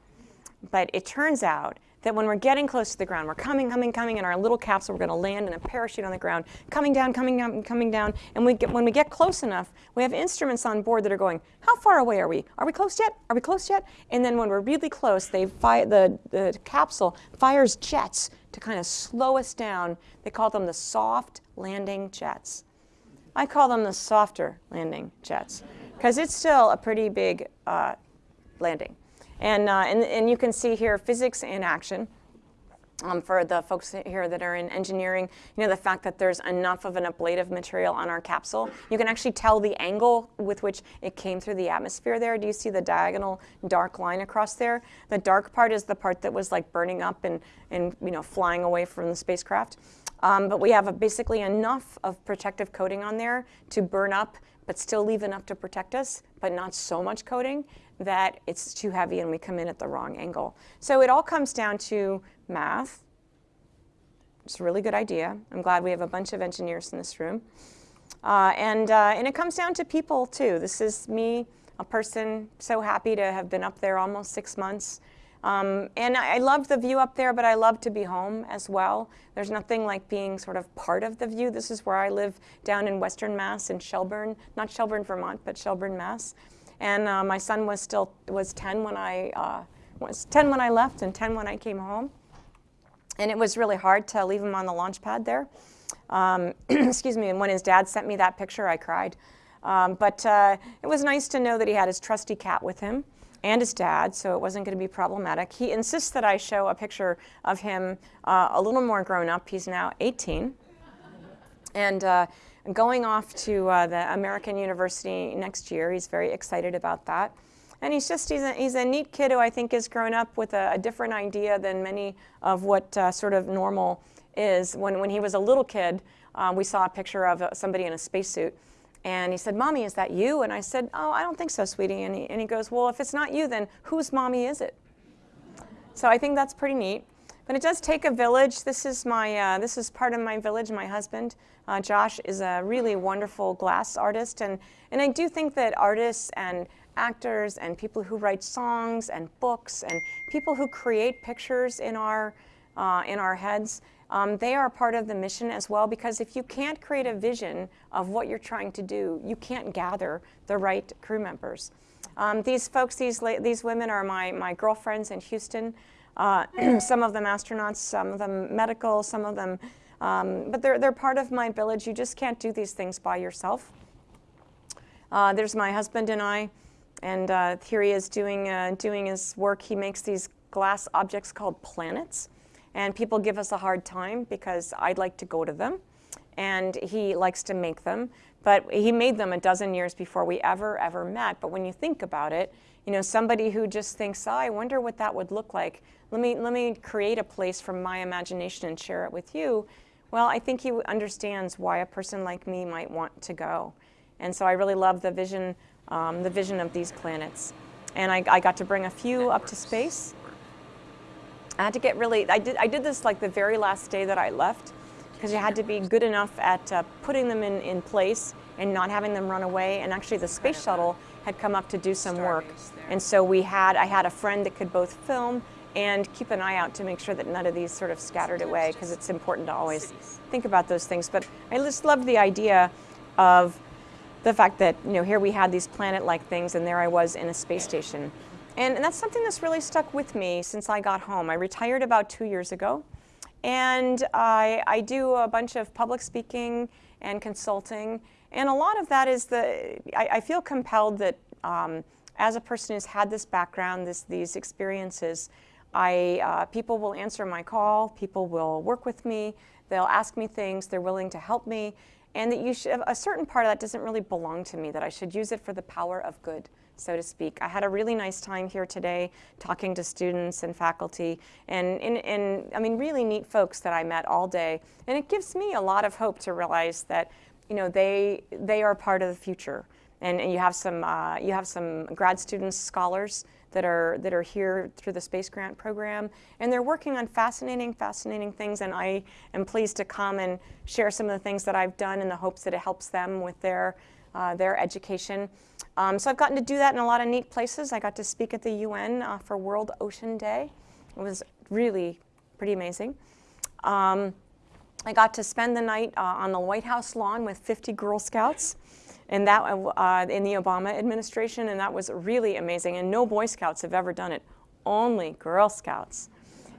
But it turns out that when we're getting close to the ground, we're coming, coming, coming in our little capsule, we're going to land in a parachute on the ground, coming down, coming down, coming down. And we get, when we get close enough, we have instruments on board that are going, how far away are we? Are we close yet? Are we close yet? And then when we're really close, they fi the, the capsule fires jets to kind of slow us down. They call them the soft landing jets. I call them the softer landing jets because it's still a pretty big uh, landing. And, uh, and, and you can see here physics in action. Um, for the folks here that are in engineering, you know, the fact that there's enough of an ablative material on our capsule. You can actually tell the angle with which it came through the atmosphere there. Do you see the diagonal dark line across there? The dark part is the part that was like burning up and, and you know, flying away from the spacecraft. Um, but we have a, basically enough of protective coating on there to burn up, but still leave enough to protect us, but not so much coating that it's too heavy and we come in at the wrong angle. So it all comes down to math. It's a really good idea. I'm glad we have a bunch of engineers in this room. Uh, and, uh, and it comes down to people too. This is me, a person so happy to have been up there almost six months. Um, and I, I love the view up there, but I love to be home as well. There's nothing like being sort of part of the view. This is where I live down in Western Mass in Shelburne, not Shelburne, Vermont, but Shelburne, Mass. And uh, my son was still was 10 when I uh, was 10 when I left and 10 when I came home. And it was really hard to leave him on the launch pad there. Um, excuse me. And when his dad sent me that picture, I cried. Um, but uh, it was nice to know that he had his trusty cat with him and his dad, so it wasn't going to be problematic. He insists that I show a picture of him uh, a little more grown up. He's now 18. And uh, going off to uh, the American University next year. He's very excited about that. And he's just, he's a, he's a neat kid who I think has grown up with a, a different idea than many of what uh, sort of normal is. When, when he was a little kid, um, we saw a picture of uh, somebody in a spacesuit. And he said, Mommy, is that you? And I said, Oh, I don't think so, sweetie. And he, and he goes, Well, if it's not you, then whose mommy is it? So I think that's pretty neat. But it does take a village. This is my, uh, this is part of my village, my husband. Uh, Josh is a really wonderful glass artist. And, and I do think that artists and actors and people who write songs and books and people who create pictures in our, uh, in our heads, um, they are part of the mission as well because if you can't create a vision of what you're trying to do, you can't gather the right crew members. Um, these folks, these, these women are my, my girlfriends in Houston. Uh, some of them astronauts, some of them medical, some of them, um, but they're, they're part of my village. You just can't do these things by yourself. Uh, there's my husband and I. And uh, here he is doing, uh, doing his work. He makes these glass objects called planets. And people give us a hard time because I'd like to go to them. And he likes to make them. But he made them a dozen years before we ever, ever met. But when you think about it, you know, somebody who just thinks, oh, I wonder what that would look like. Let me, let me create a place from my imagination and share it with you. Well, I think he understands why a person like me might want to go. And so I really love the vision, um, the vision of these planets. And I, I got to bring a few up to space. I had to get really, I did, I did this like the very last day that I left because you had to be good enough at uh, putting them in, in place and not having them run away. And actually the space shuttle had come up to do some work. And so we had, I had a friend that could both film and keep an eye out to make sure that none of these sort of scattered away because it's important to always think about those things. But I just love the idea of the fact that, you know, here we had these planet-like things and there I was in a space station. And, and that's something that's really stuck with me since I got home. I retired about two years ago. And I, I do a bunch of public speaking and consulting. And a lot of that is the, I, I feel compelled that um, as a person who's had this background, this, these experiences, I, uh, people will answer my call, people will work with me, they'll ask me things, they're willing to help me, and that you should, a certain part of that doesn't really belong to me, that I should use it for the power of good, so to speak. I had a really nice time here today talking to students and faculty, and, and, and I mean, really neat folks that I met all day, and it gives me a lot of hope to realize that, you know, they, they are part of the future. And, and you have some, uh, you have some grad students, scholars, that are, that are here through the Space Grant Program. And they're working on fascinating, fascinating things. And I am pleased to come and share some of the things that I've done in the hopes that it helps them with their, uh, their education. Um, so I've gotten to do that in a lot of neat places. I got to speak at the UN uh, for World Ocean Day. It was really pretty amazing. Um, I got to spend the night uh, on the White House lawn with 50 Girl Scouts and that uh, in the Obama administration, and that was really amazing. And no Boy Scouts have ever done it, only Girl Scouts,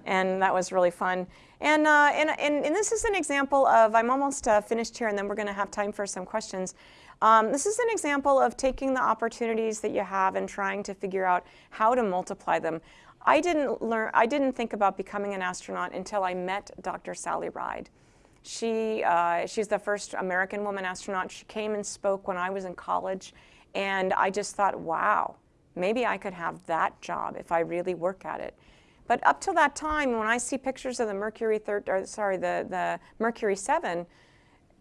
and that was really fun. And, uh, and, and, and, this is an example of, I'm almost uh, finished here, and then we're going to have time for some questions. Um, this is an example of taking the opportunities that you have and trying to figure out how to multiply them. I didn't learn, I didn't think about becoming an astronaut until I met Dr. Sally Ride. She, uh, she's the first American woman astronaut. She came and spoke when I was in college. And I just thought, wow, maybe I could have that job if I really work at it. But up till that time, when I see pictures of the Mercury third, or sorry, the, the Mercury 7,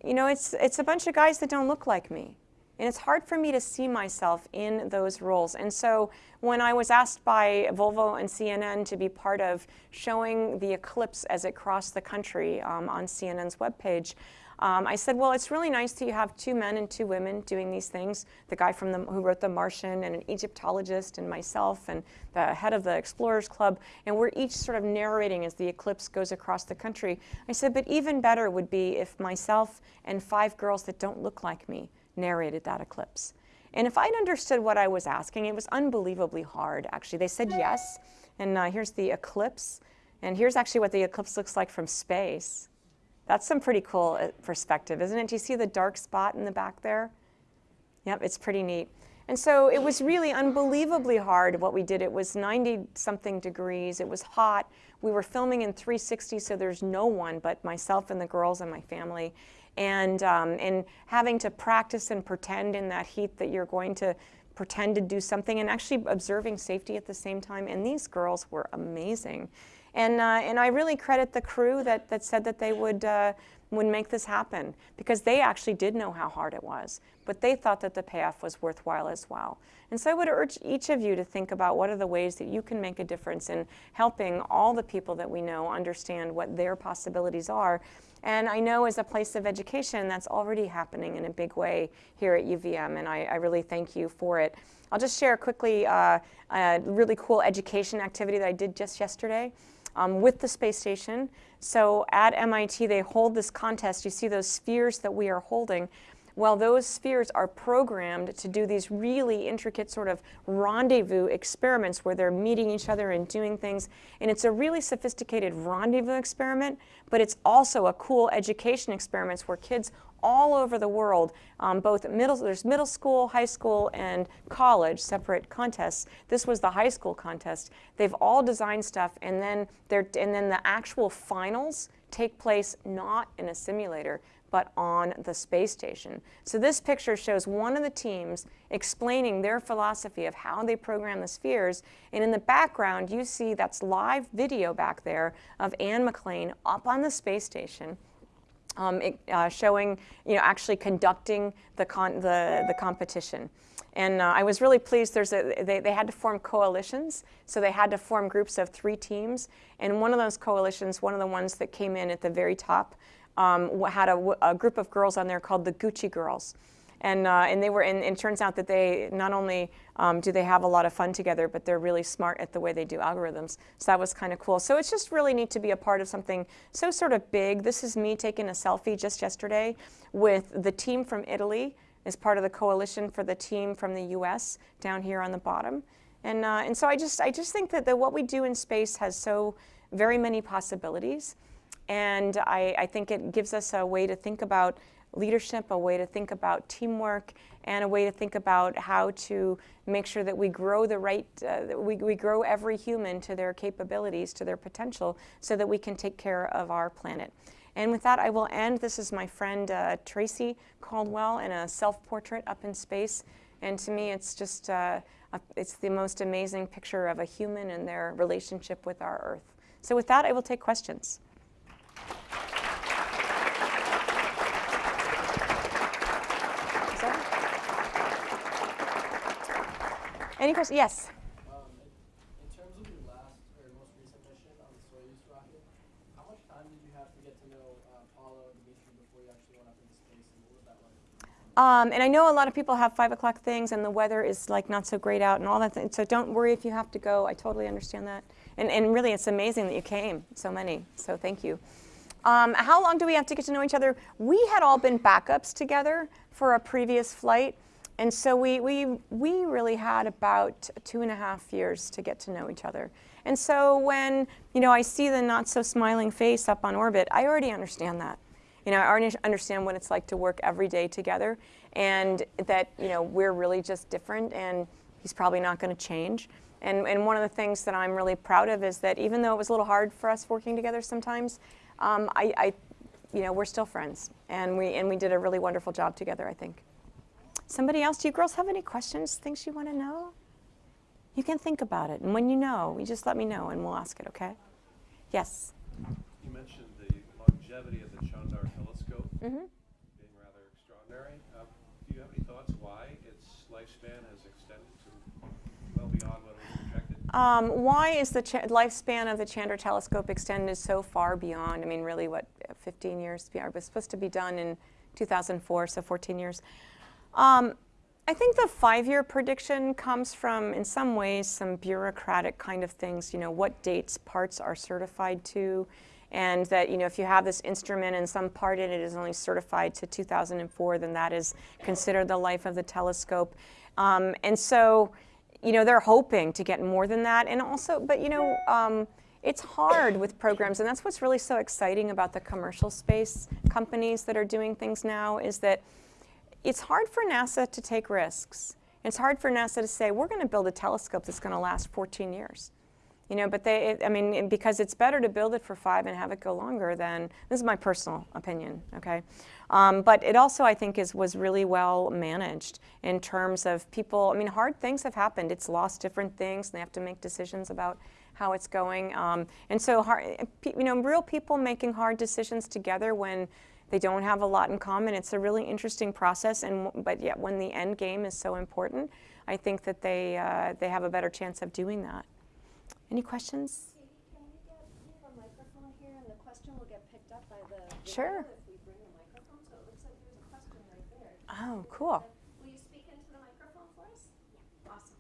you know, it's, it's a bunch of guys that don't look like me. And it's hard for me to see myself in those roles. And so when I was asked by Volvo and CNN to be part of showing the eclipse as it crossed the country um, on CNN's webpage, um, I said, well, it's really nice that you have two men and two women doing these things. The guy from the, who wrote The Martian and an Egyptologist and myself and the head of the Explorers Club. And we're each sort of narrating as the eclipse goes across the country. I said, but even better would be if myself and five girls that don't look like me narrated that eclipse. And if I'd understood what I was asking, it was unbelievably hard, actually. They said yes, and uh, here's the eclipse, and here's actually what the eclipse looks like from space. That's some pretty cool uh, perspective, isn't it? Do you see the dark spot in the back there? Yep, it's pretty neat. And so it was really unbelievably hard what we did. It was 90 something degrees. It was hot. We were filming in 360, so there's no one but myself and the girls and my family and, um, and having to practice and pretend in that heat that you're going to pretend to do something and actually observing safety at the same time. And these girls were amazing. And, uh, and I really credit the crew that, that said that they would, uh, would make this happen because they actually did know how hard it was, but they thought that the payoff was worthwhile as well. And so I would urge each of you to think about what are the ways that you can make a difference in helping all the people that we know understand what their possibilities are and I know as a place of education, that's already happening in a big way here at UVM, and I, I really thank you for it. I'll just share quickly uh, a really cool education activity that I did just yesterday um, with the space station. So at MIT, they hold this contest. You see those spheres that we are holding. Well, those spheres are programmed to do these really intricate sort of rendezvous experiments where they're meeting each other and doing things. And it's a really sophisticated rendezvous experiment, but it's also a cool education experiment where kids all over the world, um, both middle, there's middle school, high school, and college, separate contests. This was the high school contest. They've all designed stuff, and then, they're, and then the actual finals take place not in a simulator, but on the space station. So this picture shows one of the teams explaining their philosophy of how they program the spheres. And in the background, you see that's live video back there of Anne McClain up on the space station. Um, it, uh, showing, you know, actually conducting the, con the, the competition. And uh, I was really pleased. There's a, they, they had to form coalitions, so they had to form groups of three teams. And one of those coalitions, one of the ones that came in at the very top, um, had a, a, group of girls on there called the Gucci Girls. And, uh, and they were, and, and, it turns out that they not only um, do they have a lot of fun together, but they're really smart at the way they do algorithms. So that was kind of cool. So it's just really neat to be a part of something so sort of big. This is me taking a selfie just yesterday with the team from Italy as part of the coalition for the team from the US down here on the bottom. And, uh, and so I just, I just think that the, what we do in space has so very many possibilities. And I, I think it gives us a way to think about leadership, a way to think about teamwork, and a way to think about how to make sure that we grow the right, uh, we, we grow every human to their capabilities, to their potential, so that we can take care of our planet. And with that, I will end. This is my friend uh, Tracy Caldwell in a self-portrait up in space. And to me, it's just, uh, a, it's the most amazing picture of a human and their relationship with our Earth. So with that, I will take questions. Any questions? Yes. Um, in, terms of your last or most recent mission on the Soyuz rocket, how much time did you have to get to know uh, Paolo and Dimitri before you actually went up into space, and what was that like? Um, and Dmitry before you actually went up into space? And I know a lot of people have five o'clock things, and the weather is like not so great out, and all that. Th so don't worry if you have to go. I totally understand that. And and really, it's amazing that you came. So many. So thank you. Um, how long do we have to get to know each other? We had all been backups together for a previous flight. And so we, we, we really had about two and a half years to get to know each other. And so when you know, I see the not so smiling face up on orbit, I already understand that. You know, I already understand what it's like to work every day together and that you know, we're really just different and he's probably not going to change. And, and one of the things that I'm really proud of is that even though it was a little hard for us working together sometimes, um, I, I, you know, we're still friends. And we, and we did a really wonderful job together, I think. Somebody else, do you girls have any questions, things you want to know? You can think about it, and when you know, you just let me know and we'll ask it, okay? Yes? You mentioned the longevity of the Chandra telescope Mm -hmm. being rather extraordinary. Uh, do you have any thoughts why its lifespan has extended to well beyond what was projected? Um, why is the lifespan of the Chandra telescope extended so far beyond? I mean, really, what, 15 years? It was supposed to be done in 2004, so 14 years. Um, I think the five-year prediction comes from, in some ways, some bureaucratic kind of things, you know, what dates parts are certified to, and that, you know, if you have this instrument and some part in it is only certified to 2004, then that is considered the life of the telescope. Um, and so, you know, they're hoping to get more than that. And also, but, you know, um, it's hard with programs, and that's what's really so exciting about the commercial space companies that are doing things now, is that it's hard for NASA to take risks. It's hard for NASA to say, we're going to build a telescope that's going to last 14 years. You know, but they, it, I mean, because it's better to build it for five and have it go longer than, this is my personal opinion, okay? Um, but it also, I think, is, was really well managed in terms of people, I mean, hard things have happened. It's lost different things, and they have to make decisions about how it's going. Um, and so, hard, you know, real people making hard decisions together when they don't have a lot in common. It's a really interesting process, and but yet when the end game is so important, I think that they uh, they have a better chance of doing that. Any questions? Sure. we get we have a microphone here, and the question will get picked up by the sure. if we bring the microphone. So it looks like there's a question right there. Oh, cool. Will you speak into the microphone for us? Yeah. Awesome.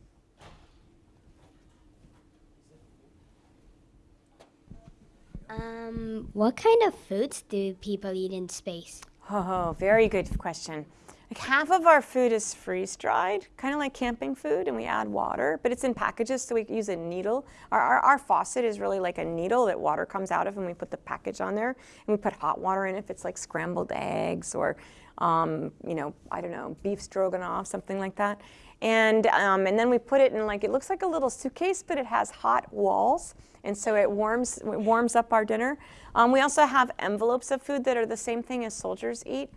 Um, what kind of foods do people eat in space? Oh, very good question. like half of our food is freeze dried, kind of like camping food, and we add water, but it's in packages, so we use a needle. Our, our, our faucet is really like a needle that water comes out of, and we put the package on there, and we put hot water in if it's like scrambled eggs or, um, you know, I don't know, beef stroganoff, something like that. And, um, and then we put it in like, it looks like a little suitcase, but it has hot walls. And so it warms, it warms up our dinner. Um, we also have envelopes of food that are the same thing as soldiers eat.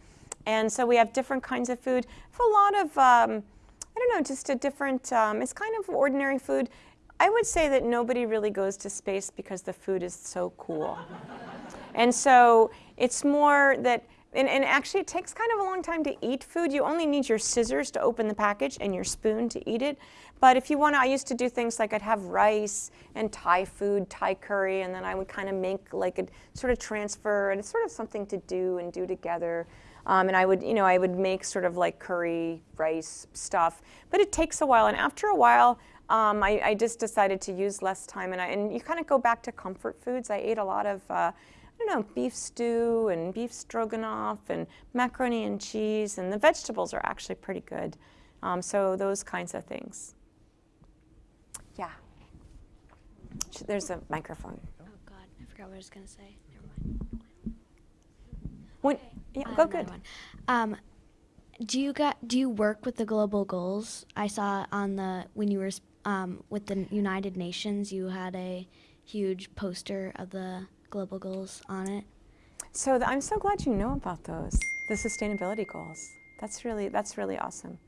And so we have different kinds of food. A lot of, um, I don't know, just a different, um, it's kind of ordinary food. I would say that nobody really goes to space because the food is so cool. and so it's more that and, and, actually, it takes kind of a long time to eat food. You only need your scissors to open the package and your spoon to eat it. But if you want to, I used to do things like I'd have rice and Thai food, Thai curry, and then I would kind of make like a sort of transfer, and it's sort of something to do and do together. Um, and I would, you know, I would make sort of like curry, rice stuff. But it takes a while, and after a while, um, I, I, just decided to use less time. And, I, and you kind of go back to comfort foods. I ate a lot of. Uh, don't know, beef stew and beef stroganoff and macaroni and cheese, and the vegetables are actually pretty good. Um, so those kinds of things. Yeah. There's a microphone. Oh God, I forgot what I was gonna say. Never mind. When, yeah, go good. Um, do you got do you work with the global goals? I saw on the when you were um, with the United Nations, you had a huge poster of the global goals on it? So I'm so glad you know about those, the sustainability goals. That's really, that's really awesome.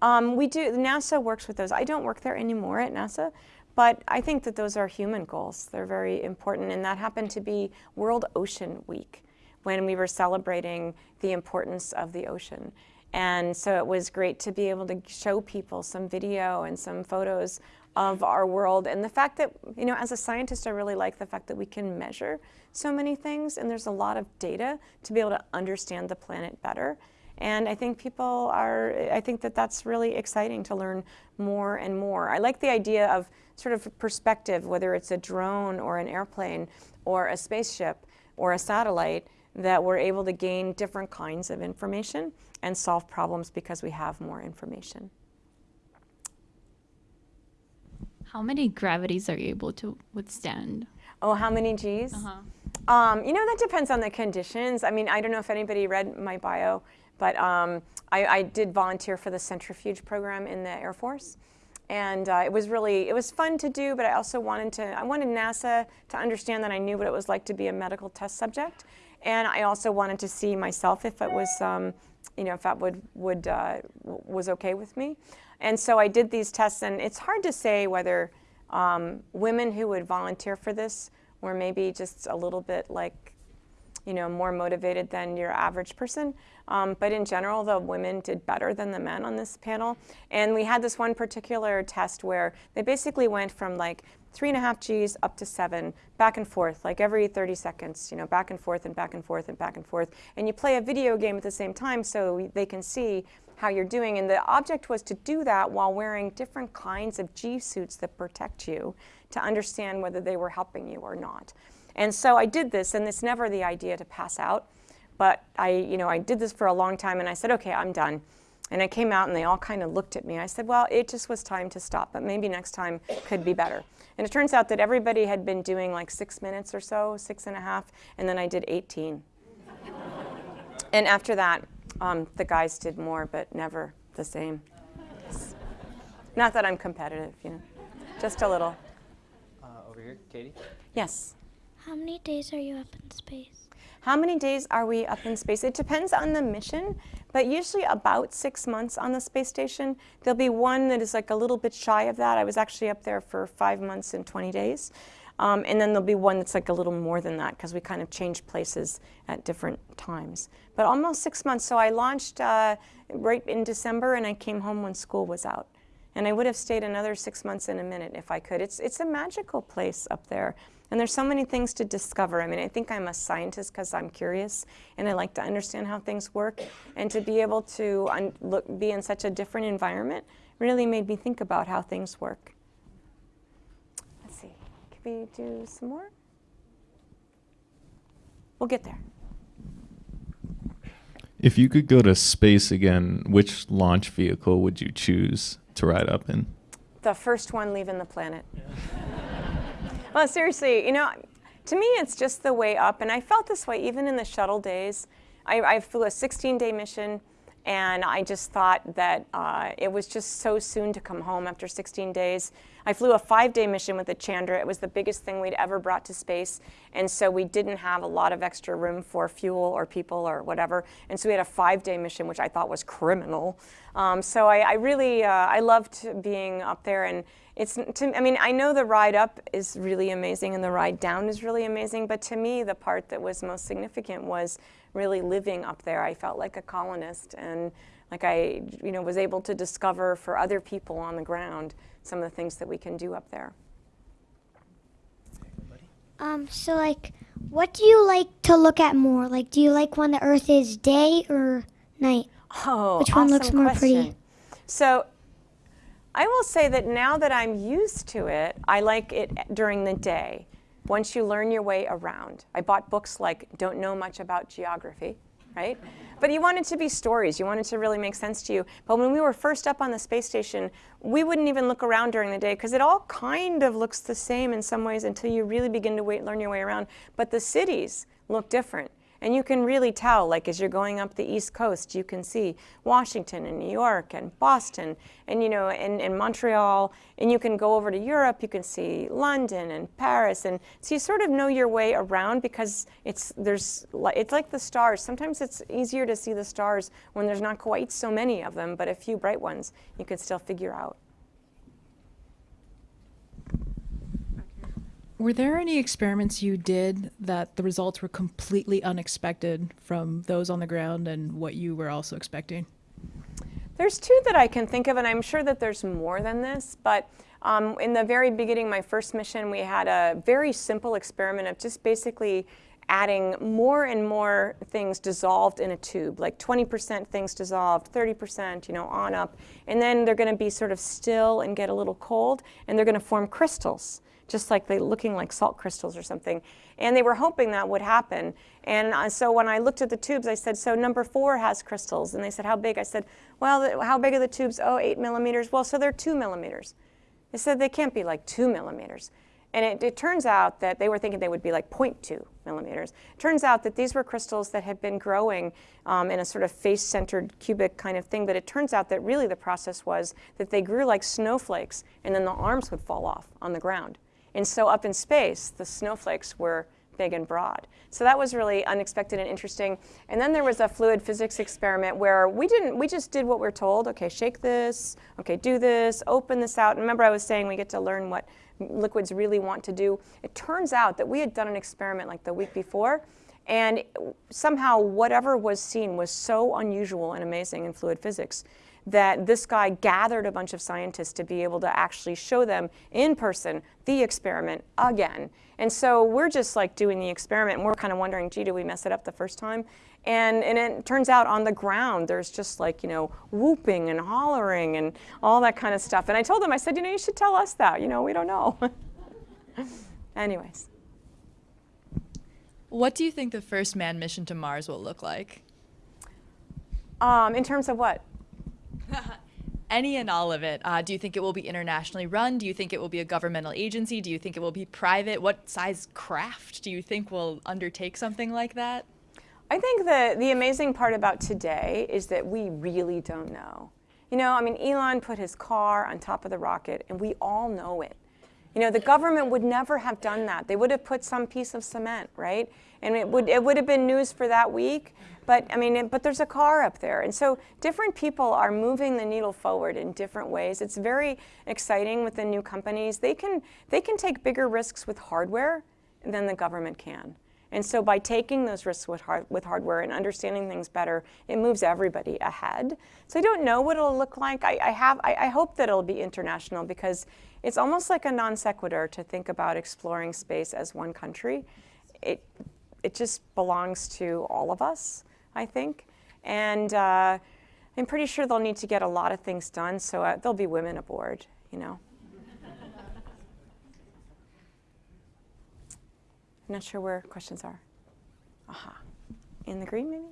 Um, we do, NASA works with those. I don't work there anymore at NASA, but I think that those are human goals. They're very important, and that happened to be World Ocean Week when we were celebrating the importance of the ocean. And so it was great to be able to show people some video and some photos of our world. And the fact that, you know, as a scientist, I really like the fact that we can measure so many things and there's a lot of data to be able to understand the planet better. And I think people are, I think that that's really exciting to learn more and more. I like the idea of sort of perspective, whether it's a drone or an airplane or a spaceship or a satellite, that we're able to gain different kinds of information and solve problems because we have more information. How many gravities are you able to withstand? Oh, how many G's? Uh-huh. Um, you know, that depends on the conditions. I mean, I don't know if anybody read my bio, but um, I, I, did volunteer for the centrifuge program in the Air Force. And uh, it was really, it was fun to do, but I also wanted to, I wanted NASA to understand that I knew what it was like to be a medical test subject. And I also wanted to see myself if it was, um, you know, if that would, would uh, was okay with me. And so I did these tests, and it's hard to say whether um, women who would volunteer for this were maybe just a little bit like, you know, more motivated than your average person. Um, but in general, the women did better than the men on this panel. And we had this one particular test where they basically went from like three and a half Gs up to seven, back and forth, like every 30 seconds, you know, back and forth and back and forth and back and forth. And you play a video game at the same time so they can see how you're doing. And the object was to do that while wearing different kinds of G suits that protect you to understand whether they were helping you or not. And so I did this, and it's never the idea to pass out. But I, you know, I did this for a long time, and I said, okay, I'm done. And I came out, and they all kind of looked at me. I said, well, it just was time to stop, but maybe next time could be better. And it turns out that everybody had been doing like six minutes or so, six and a half, and then I did 18. and after that, um, the guys did more, but never the same. Not that I'm competitive, you know, just a little. Uh, over here, Katie. Yes. How many days are you up in space? How many days are we up in space? It depends on the mission, but usually about six months on the space station. There'll be one that is like a little bit shy of that. I was actually up there for five months and 20 days. Um, and then there'll be one that's like a little more than that because we kind of change places at different times. But almost six months. So I launched uh, right in December and I came home when school was out. And I would have stayed another six months in a minute if I could. It's, it's a magical place up there. And there's so many things to discover. I mean, I think I'm a scientist because I'm curious and I like to understand how things work. And to be able to look, be in such a different environment really made me think about how things work. Let's see, can we do some more? We'll get there. If you could go to space again, which launch vehicle would you choose to ride up in? The first one leaving the planet. well, seriously, you know, to me, it's just the way up. And I felt this way even in the shuttle days. I, I flew a 16 day mission, and I just thought that uh, it was just so soon to come home after 16 days. I flew a five day mission with the Chandra. It was the biggest thing we'd ever brought to space. And so we didn't have a lot of extra room for fuel or people or whatever. And so we had a five day mission, which I thought was criminal. Um, so I, I really, uh, I loved being up there. And it's, to, I mean, I know the ride up is really amazing and the ride down is really amazing. But to me, the part that was most significant was really living up there. I felt like a colonist and like I, you know, was able to discover for other people on the ground some of the things that we can do up there. Um, so like, what do you like to look at more? Like, do you like when the Earth is day or night? Oh, Which one looks more question. pretty? So I will say that now that I'm used to it, I like it during the day. Once you learn your way around. I bought books like Don't Know Much About Geography, right? But you want it to be stories. You want it to really make sense to you. But when we were first up on the space station, we wouldn't even look around during the day because it all kind of looks the same in some ways until you really begin to wait, learn your way around. But the cities look different. And you can really tell, like as you're going up the East Coast, you can see Washington and New York and Boston and, you know, and, and Montreal. And you can go over to Europe, you can see London and Paris. And so you sort of know your way around because it's, there's, it's like the stars. Sometimes it's easier to see the stars when there's not quite so many of them, but a few bright ones you can still figure out. Were there any experiments you did that the results were completely unexpected from those on the ground and what you were also expecting? There's two that I can think of, and I'm sure that there's more than this, but um, in the very beginning, my first mission, we had a very simple experiment of just basically adding more and more things dissolved in a tube, like 20% things dissolved, 30%, you know, on up. And then they're going to be sort of still and get a little cold, and they're going to form crystals just like they looking like salt crystals or something. And they were hoping that would happen. And uh, so when I looked at the tubes, I said, so number four has crystals. And they said, how big? I said, well, how big are the tubes? Oh, eight millimeters. Well, so they're two millimeters. They said they can't be like two millimeters. And it, it, turns out that they were thinking they would be like 0.2 millimeters. It turns out that these were crystals that had been growing um, in a sort of face-centered cubic kind of thing. But it turns out that really the process was that they grew like snowflakes, and then the arms would fall off on the ground. And so up in space, the snowflakes were big and broad. So that was really unexpected and interesting. And then there was a fluid physics experiment where we didn't, we just did what we are told. Okay, shake this. Okay, do this. Open this out. And remember I was saying we get to learn what liquids really want to do. It turns out that we had done an experiment like the week before and somehow whatever was seen was so unusual and amazing in fluid physics that this guy gathered a bunch of scientists to be able to actually show them in person the experiment again. And so we're just like doing the experiment and we're kind of wondering, gee, did we mess it up the first time? And, and it turns out on the ground, there's just like, you know, whooping and hollering and all that kind of stuff. And I told them, I said, you know, you should tell us that. You know, we don't know. Anyways. What do you think the first manned mission to Mars will look like? Um, in terms of what? Any and all of it. Uh, do you think it will be internationally run? Do you think it will be a governmental agency? Do you think it will be private? What size craft do you think will undertake something like that? I think the, the amazing part about today is that we really don't know. You know, I mean, Elon put his car on top of the rocket, and we all know it. You know, the government would never have done that. They would have put some piece of cement, right? And it would, it would have been news for that week. But I mean, it, but there's a car up there. And so different people are moving the needle forward in different ways. It's very exciting with the new companies. They can, they can take bigger risks with hardware than the government can. And so by taking those risks with, hard, with hardware and understanding things better, it moves everybody ahead. So I don't know what it'll look like. I, I have, I, I hope that it'll be international because it's almost like a non sequitur to think about exploring space as one country. It, it just belongs to all of us, I think. And uh, I'm pretty sure they'll need to get a lot of things done, so uh, there'll be women aboard, you know. I'm not sure where questions are. Aha. In the green, maybe?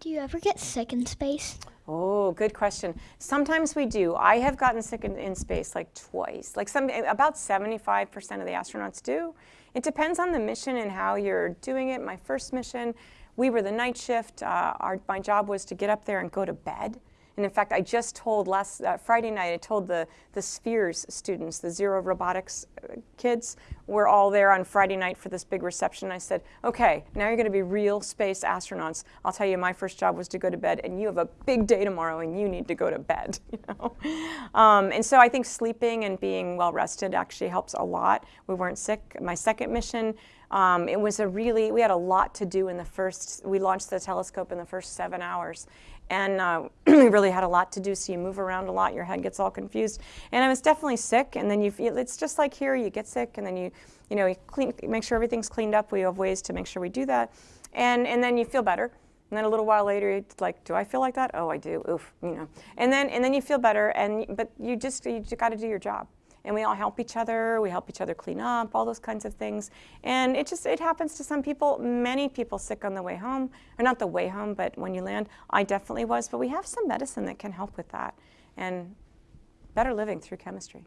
Do you ever get sick in space? Oh, good question. Sometimes we do. I have gotten sick in, in space like twice. Like some, about 75% of the astronauts do. It depends on the mission and how you're doing it. My first mission, we were the night shift. Uh, our, my job was to get up there and go to bed. And in fact, I just told last uh, Friday night, I told the, the Spheres students, the Zero Robotics uh, kids, we're all there on Friday night for this big reception. I said, okay, now you're going to be real space astronauts. I'll tell you, my first job was to go to bed, and you have a big day tomorrow, and you need to go to bed. You know? Um, and so I think sleeping and being well rested actually helps a lot. We weren't sick. My second mission, um, it was a really, we had a lot to do in the first, we launched the telescope in the first seven hours. And uh, we really had a lot to do, so you move around a lot, your head gets all confused. And I was definitely sick, and then you feel, it's just like here, you get sick, and then you, you know, you clean, make sure everything's cleaned up. We have ways to make sure we do that. And, and then you feel better. And then a little while later, it's like, do I feel like that? Oh, I do. Oof, you know. And then, and then you feel better, and but you just you just got to do your job and we all help each other. We help each other clean up, all those kinds of things. And it just, it happens to some people, many people sick on the way home, or not the way home, but when you land. I definitely was, but we have some medicine that can help with that. And better living through chemistry.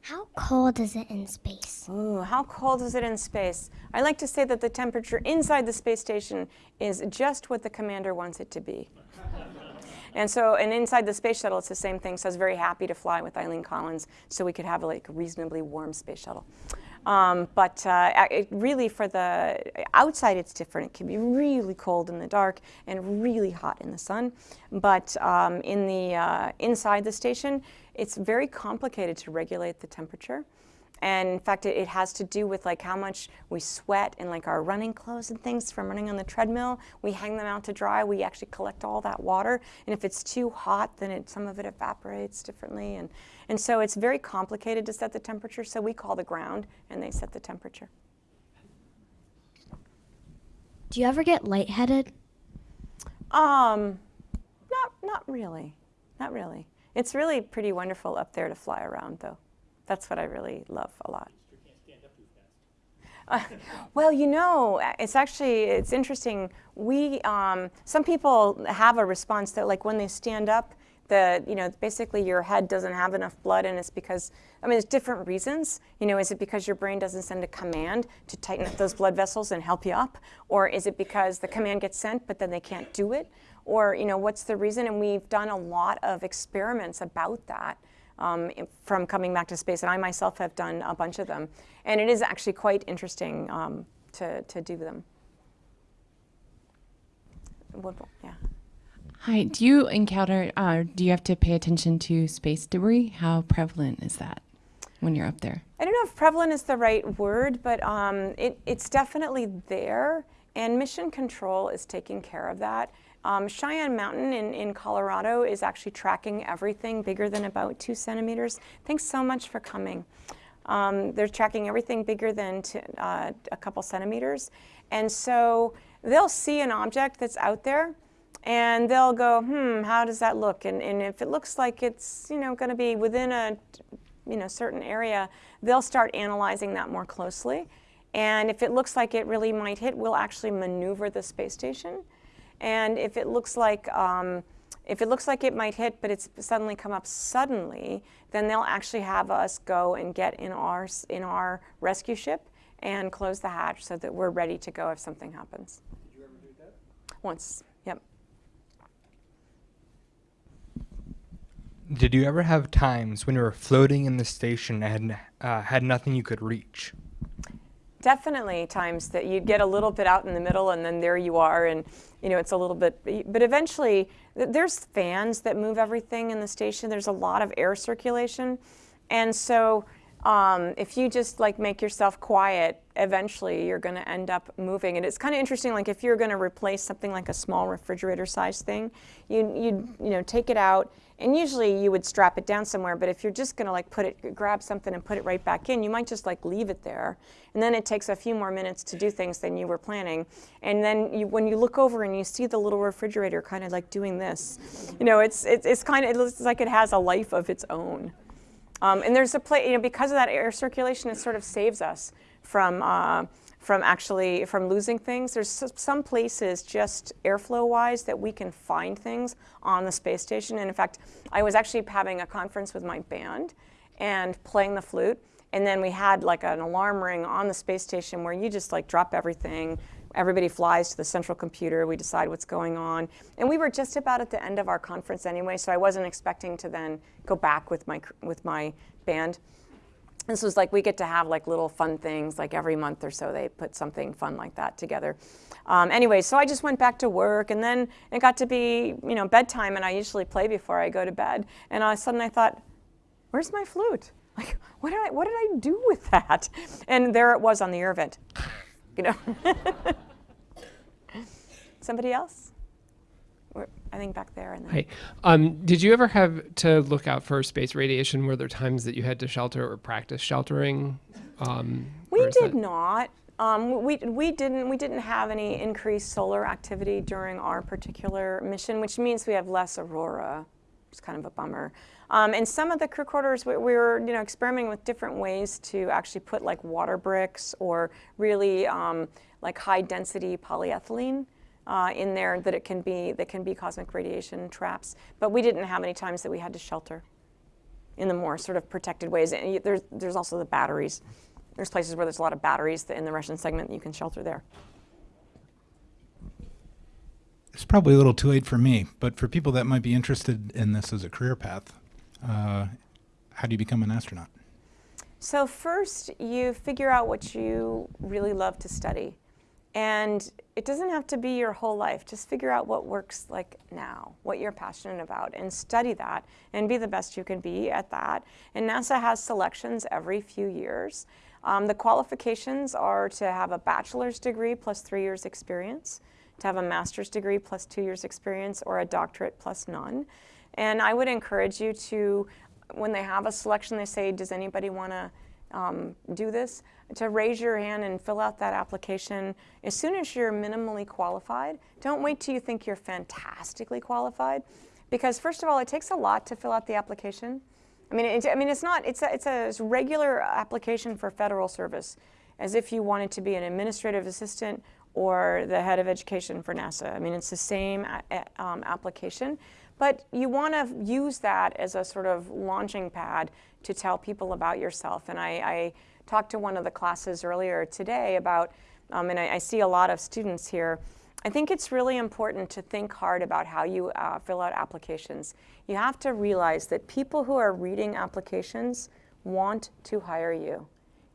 How cold is it in space? Ooh, how cold is it in space? I like to say that the temperature inside the space station is just what the commander wants it to be. And so, and inside the space shuttle, it's the same thing. So I was very happy to fly with Eileen Collins so we could have a like reasonably warm space shuttle. Um, but uh, it really, for the outside, it's different. It can be really cold in the dark and really hot in the sun. But um, in the uh, inside the station, it's very complicated to regulate the temperature. And in fact, it, it, has to do with like how much we sweat and like our running clothes and things from running on the treadmill. We hang them out to dry. We actually collect all that water. And if it's too hot, then it, some of it evaporates differently. And, and so it's very complicated to set the temperature. So we call the ground and they set the temperature. Do you ever get lightheaded? Um, not, not really. Not really. It's really pretty wonderful up there to fly around though. That's what I really love a lot. Uh, well, you know, it's actually, it's interesting. We, um, some people have a response that like when they stand up, the, you know, basically your head doesn't have enough blood and it's because, I mean, there's different reasons. You know, is it because your brain doesn't send a command to tighten up those blood vessels and help you up? Or is it because the command gets sent but then they can't do it? Or, you know, what's the reason? And we've done a lot of experiments about that um, from coming back to space. And I myself have done a bunch of them. And it is actually quite interesting um, to, to do them. Yeah. Hi, do you encounter, uh, do you have to pay attention to space debris? How prevalent is that when you're up there? I don't know if prevalent is the right word, but um, it, it's definitely there. And mission control is taking care of that. Um, Cheyenne Mountain in, in Colorado is actually tracking everything bigger than about two centimeters. Thanks so much for coming. Um, they're tracking everything bigger than uh, a couple centimeters. And so they'll see an object that's out there and they'll go, hmm, how does that look? And, and if it looks like it's, you know, going to be within a, you know, certain area, they'll start analyzing that more closely. And if it looks like it really might hit, we'll actually maneuver the space station and if it looks like um, if it looks like it might hit, but it's suddenly come up suddenly, then they'll actually have us go and get in our in our rescue ship and close the hatch so that we're ready to go if something happens. Did you ever do that? Once, yep. Did you ever have times when you were floating in the station and uh, had nothing you could reach? Definitely times that you'd get a little bit out in the middle and then there you are and you know, it's a little bit, but eventually there's fans that move everything in the station. There's a lot of air circulation. And so um, if you just like make yourself quiet, eventually you're going to end up moving. And it's kind of interesting, like if you're going to replace something like a small refrigerator size thing, you you you know take it out, and usually you would strap it down somewhere. But if you're just going to like put it, grab something and put it right back in, you might just like leave it there, and then it takes a few more minutes to do things than you were planning. And then you, when you look over and you see the little refrigerator kind of like doing this, you know, it's it's, it's kind of it looks like it has a life of its own. Um, and there's a place, you know, because of that air circulation, it sort of saves us from, uh, from actually from losing things. There's some places just airflow wise that we can find things on the space station. And in fact, I was actually having a conference with my band and playing the flute. And then we had like an alarm ring on the space station where you just like drop everything. Everybody flies to the central computer. We decide what's going on. And we were just about at the end of our conference anyway, so I wasn't expecting to then go back with my, with my band. This was like we get to have like little fun things like every month or so they put something fun like that together. Um, anyway so i just went back to work and then it got to be you know bedtime and i usually play before i go to bed. And all of a sudden i thought where's my flute? Like what did i what did i do with that? And there it was on the air vent you know somebody else We're- i think back there and then Hi. Um, did you ever have to look out for space radiation? Were there times that you had to shelter or practice sheltering? Um, We did not. Um, we, we didn't we didn't have any increased solar activity during our particular mission, which means we have less aurora. It's kind of a bummer. Um, and some of the crew quarters, we, we were you know experimenting with different ways to actually put like water bricks or really um, like high density polyethylene uh, in there that it can be that can be cosmic radiation traps. But we didn't have any times that we had to shelter in the more sort of protected ways. And there's, there's also the batteries. There's places where there's a lot of batteries in the Russian segment that you can shelter there. It's probably a little too late for me, but for people that might be interested in this as a career path, uh, how do you become an astronaut? So first, you figure out what you really love to study. And it doesn't have to be your whole life. Just figure out what works like now, what you're passionate about, and study that and be the best you can be at that. And NASA has selections every few years. Um, the qualifications are to have a bachelor's degree plus three years experience, to have a master's degree plus two years experience, or a doctorate plus none. And I would encourage you to, when they have a selection, they say, does anybody want to um, do this, to raise your hand and fill out that application as soon as you're minimally qualified. Don't wait till you think you're fantastically qualified, because first of all, it takes a lot to fill out the application. I mean, it, I mean, it's not. It's a, it's a regular application for federal service, as if you wanted to be an administrative assistant or the head of education for NASA. I mean, it's the same a- um, application, but you want to use that as a sort of launching pad to tell people about yourself. And I, I talked to one of the classes earlier today about, um, and I, I see a lot of students here. I think it's really important to think hard about how you uh, fill out applications. You have to realize that people who are reading applications want to hire you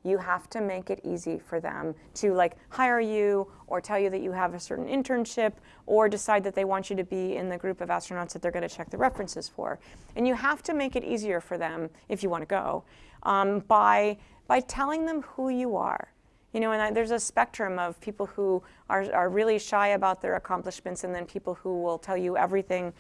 you have to make it easy for them to like hire you or tell you that you have a certain internship or decide that they want you to be in the group of astronauts that they're going to check the references for. And you have to make it easier for them if you want to go um, by by telling them who you are. You know and I, there's a spectrum of people who are, are really shy about their accomplishments and then people who will tell you everything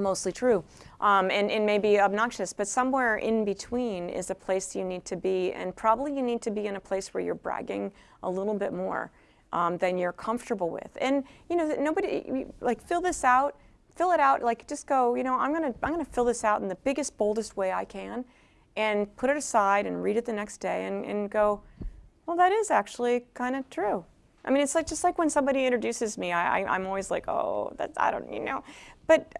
mostly true um, and, and maybe obnoxious, but somewhere in between is a place you need to be. And probably you need to be in a place where you're bragging a little bit more um, than you're comfortable with. And, you know, nobody, like, fill this out, fill it out, like, just go, you know, I'm to I'm to fill this out in the biggest, boldest way I can and put it aside and read it the next day and, and go, well, that is actually kind of true. I mean, it's like just like when somebody introduces me, I, I, I'm always like, oh, that's, I don't, you know. But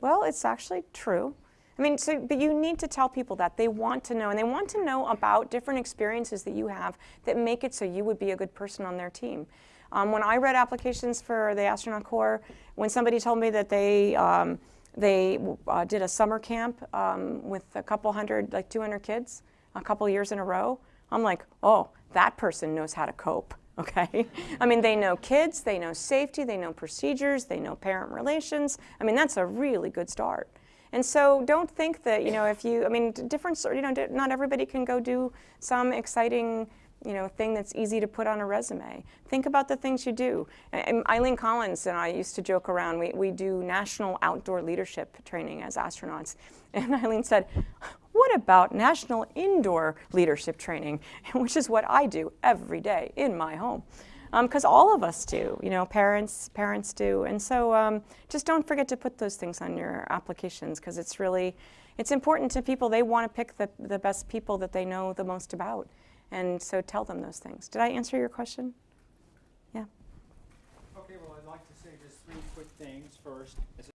well, it's actually true. I mean, so, but you need to tell people that. They want to know, and they want to know about different experiences that you have that make it so you would be a good person on their team. Um, when I read applications for the astronaut corps, when somebody told me that they, um, they uh, did a summer camp um, with a couple hundred, like 200 kids, a couple years in a row, I'm like, oh, that person knows how to cope. Okay. I mean, they know kids, they know safety, they know procedures, they know parent relations. I mean, that's a really good start. And so don't think that, you know, if you, I mean, different, you know, not everybody can go do some exciting, you know, thing that's easy to put on a resume. Think about the things you do. I'm- Eileen Collins and I used to joke around, we, we do national outdoor leadership training as astronauts. And Eileen said, what about national indoor leadership training, which is what I do every day in my home? Because all of us do, you know, parents, parents do, and so um, just don't forget to put those things on your applications because it's really, it's important to people. They want to pick the, the best people that they know the most about, And so tell them those things. Did I answer your question? Yeah. Okay, well, I'd like to say just three quick things. First,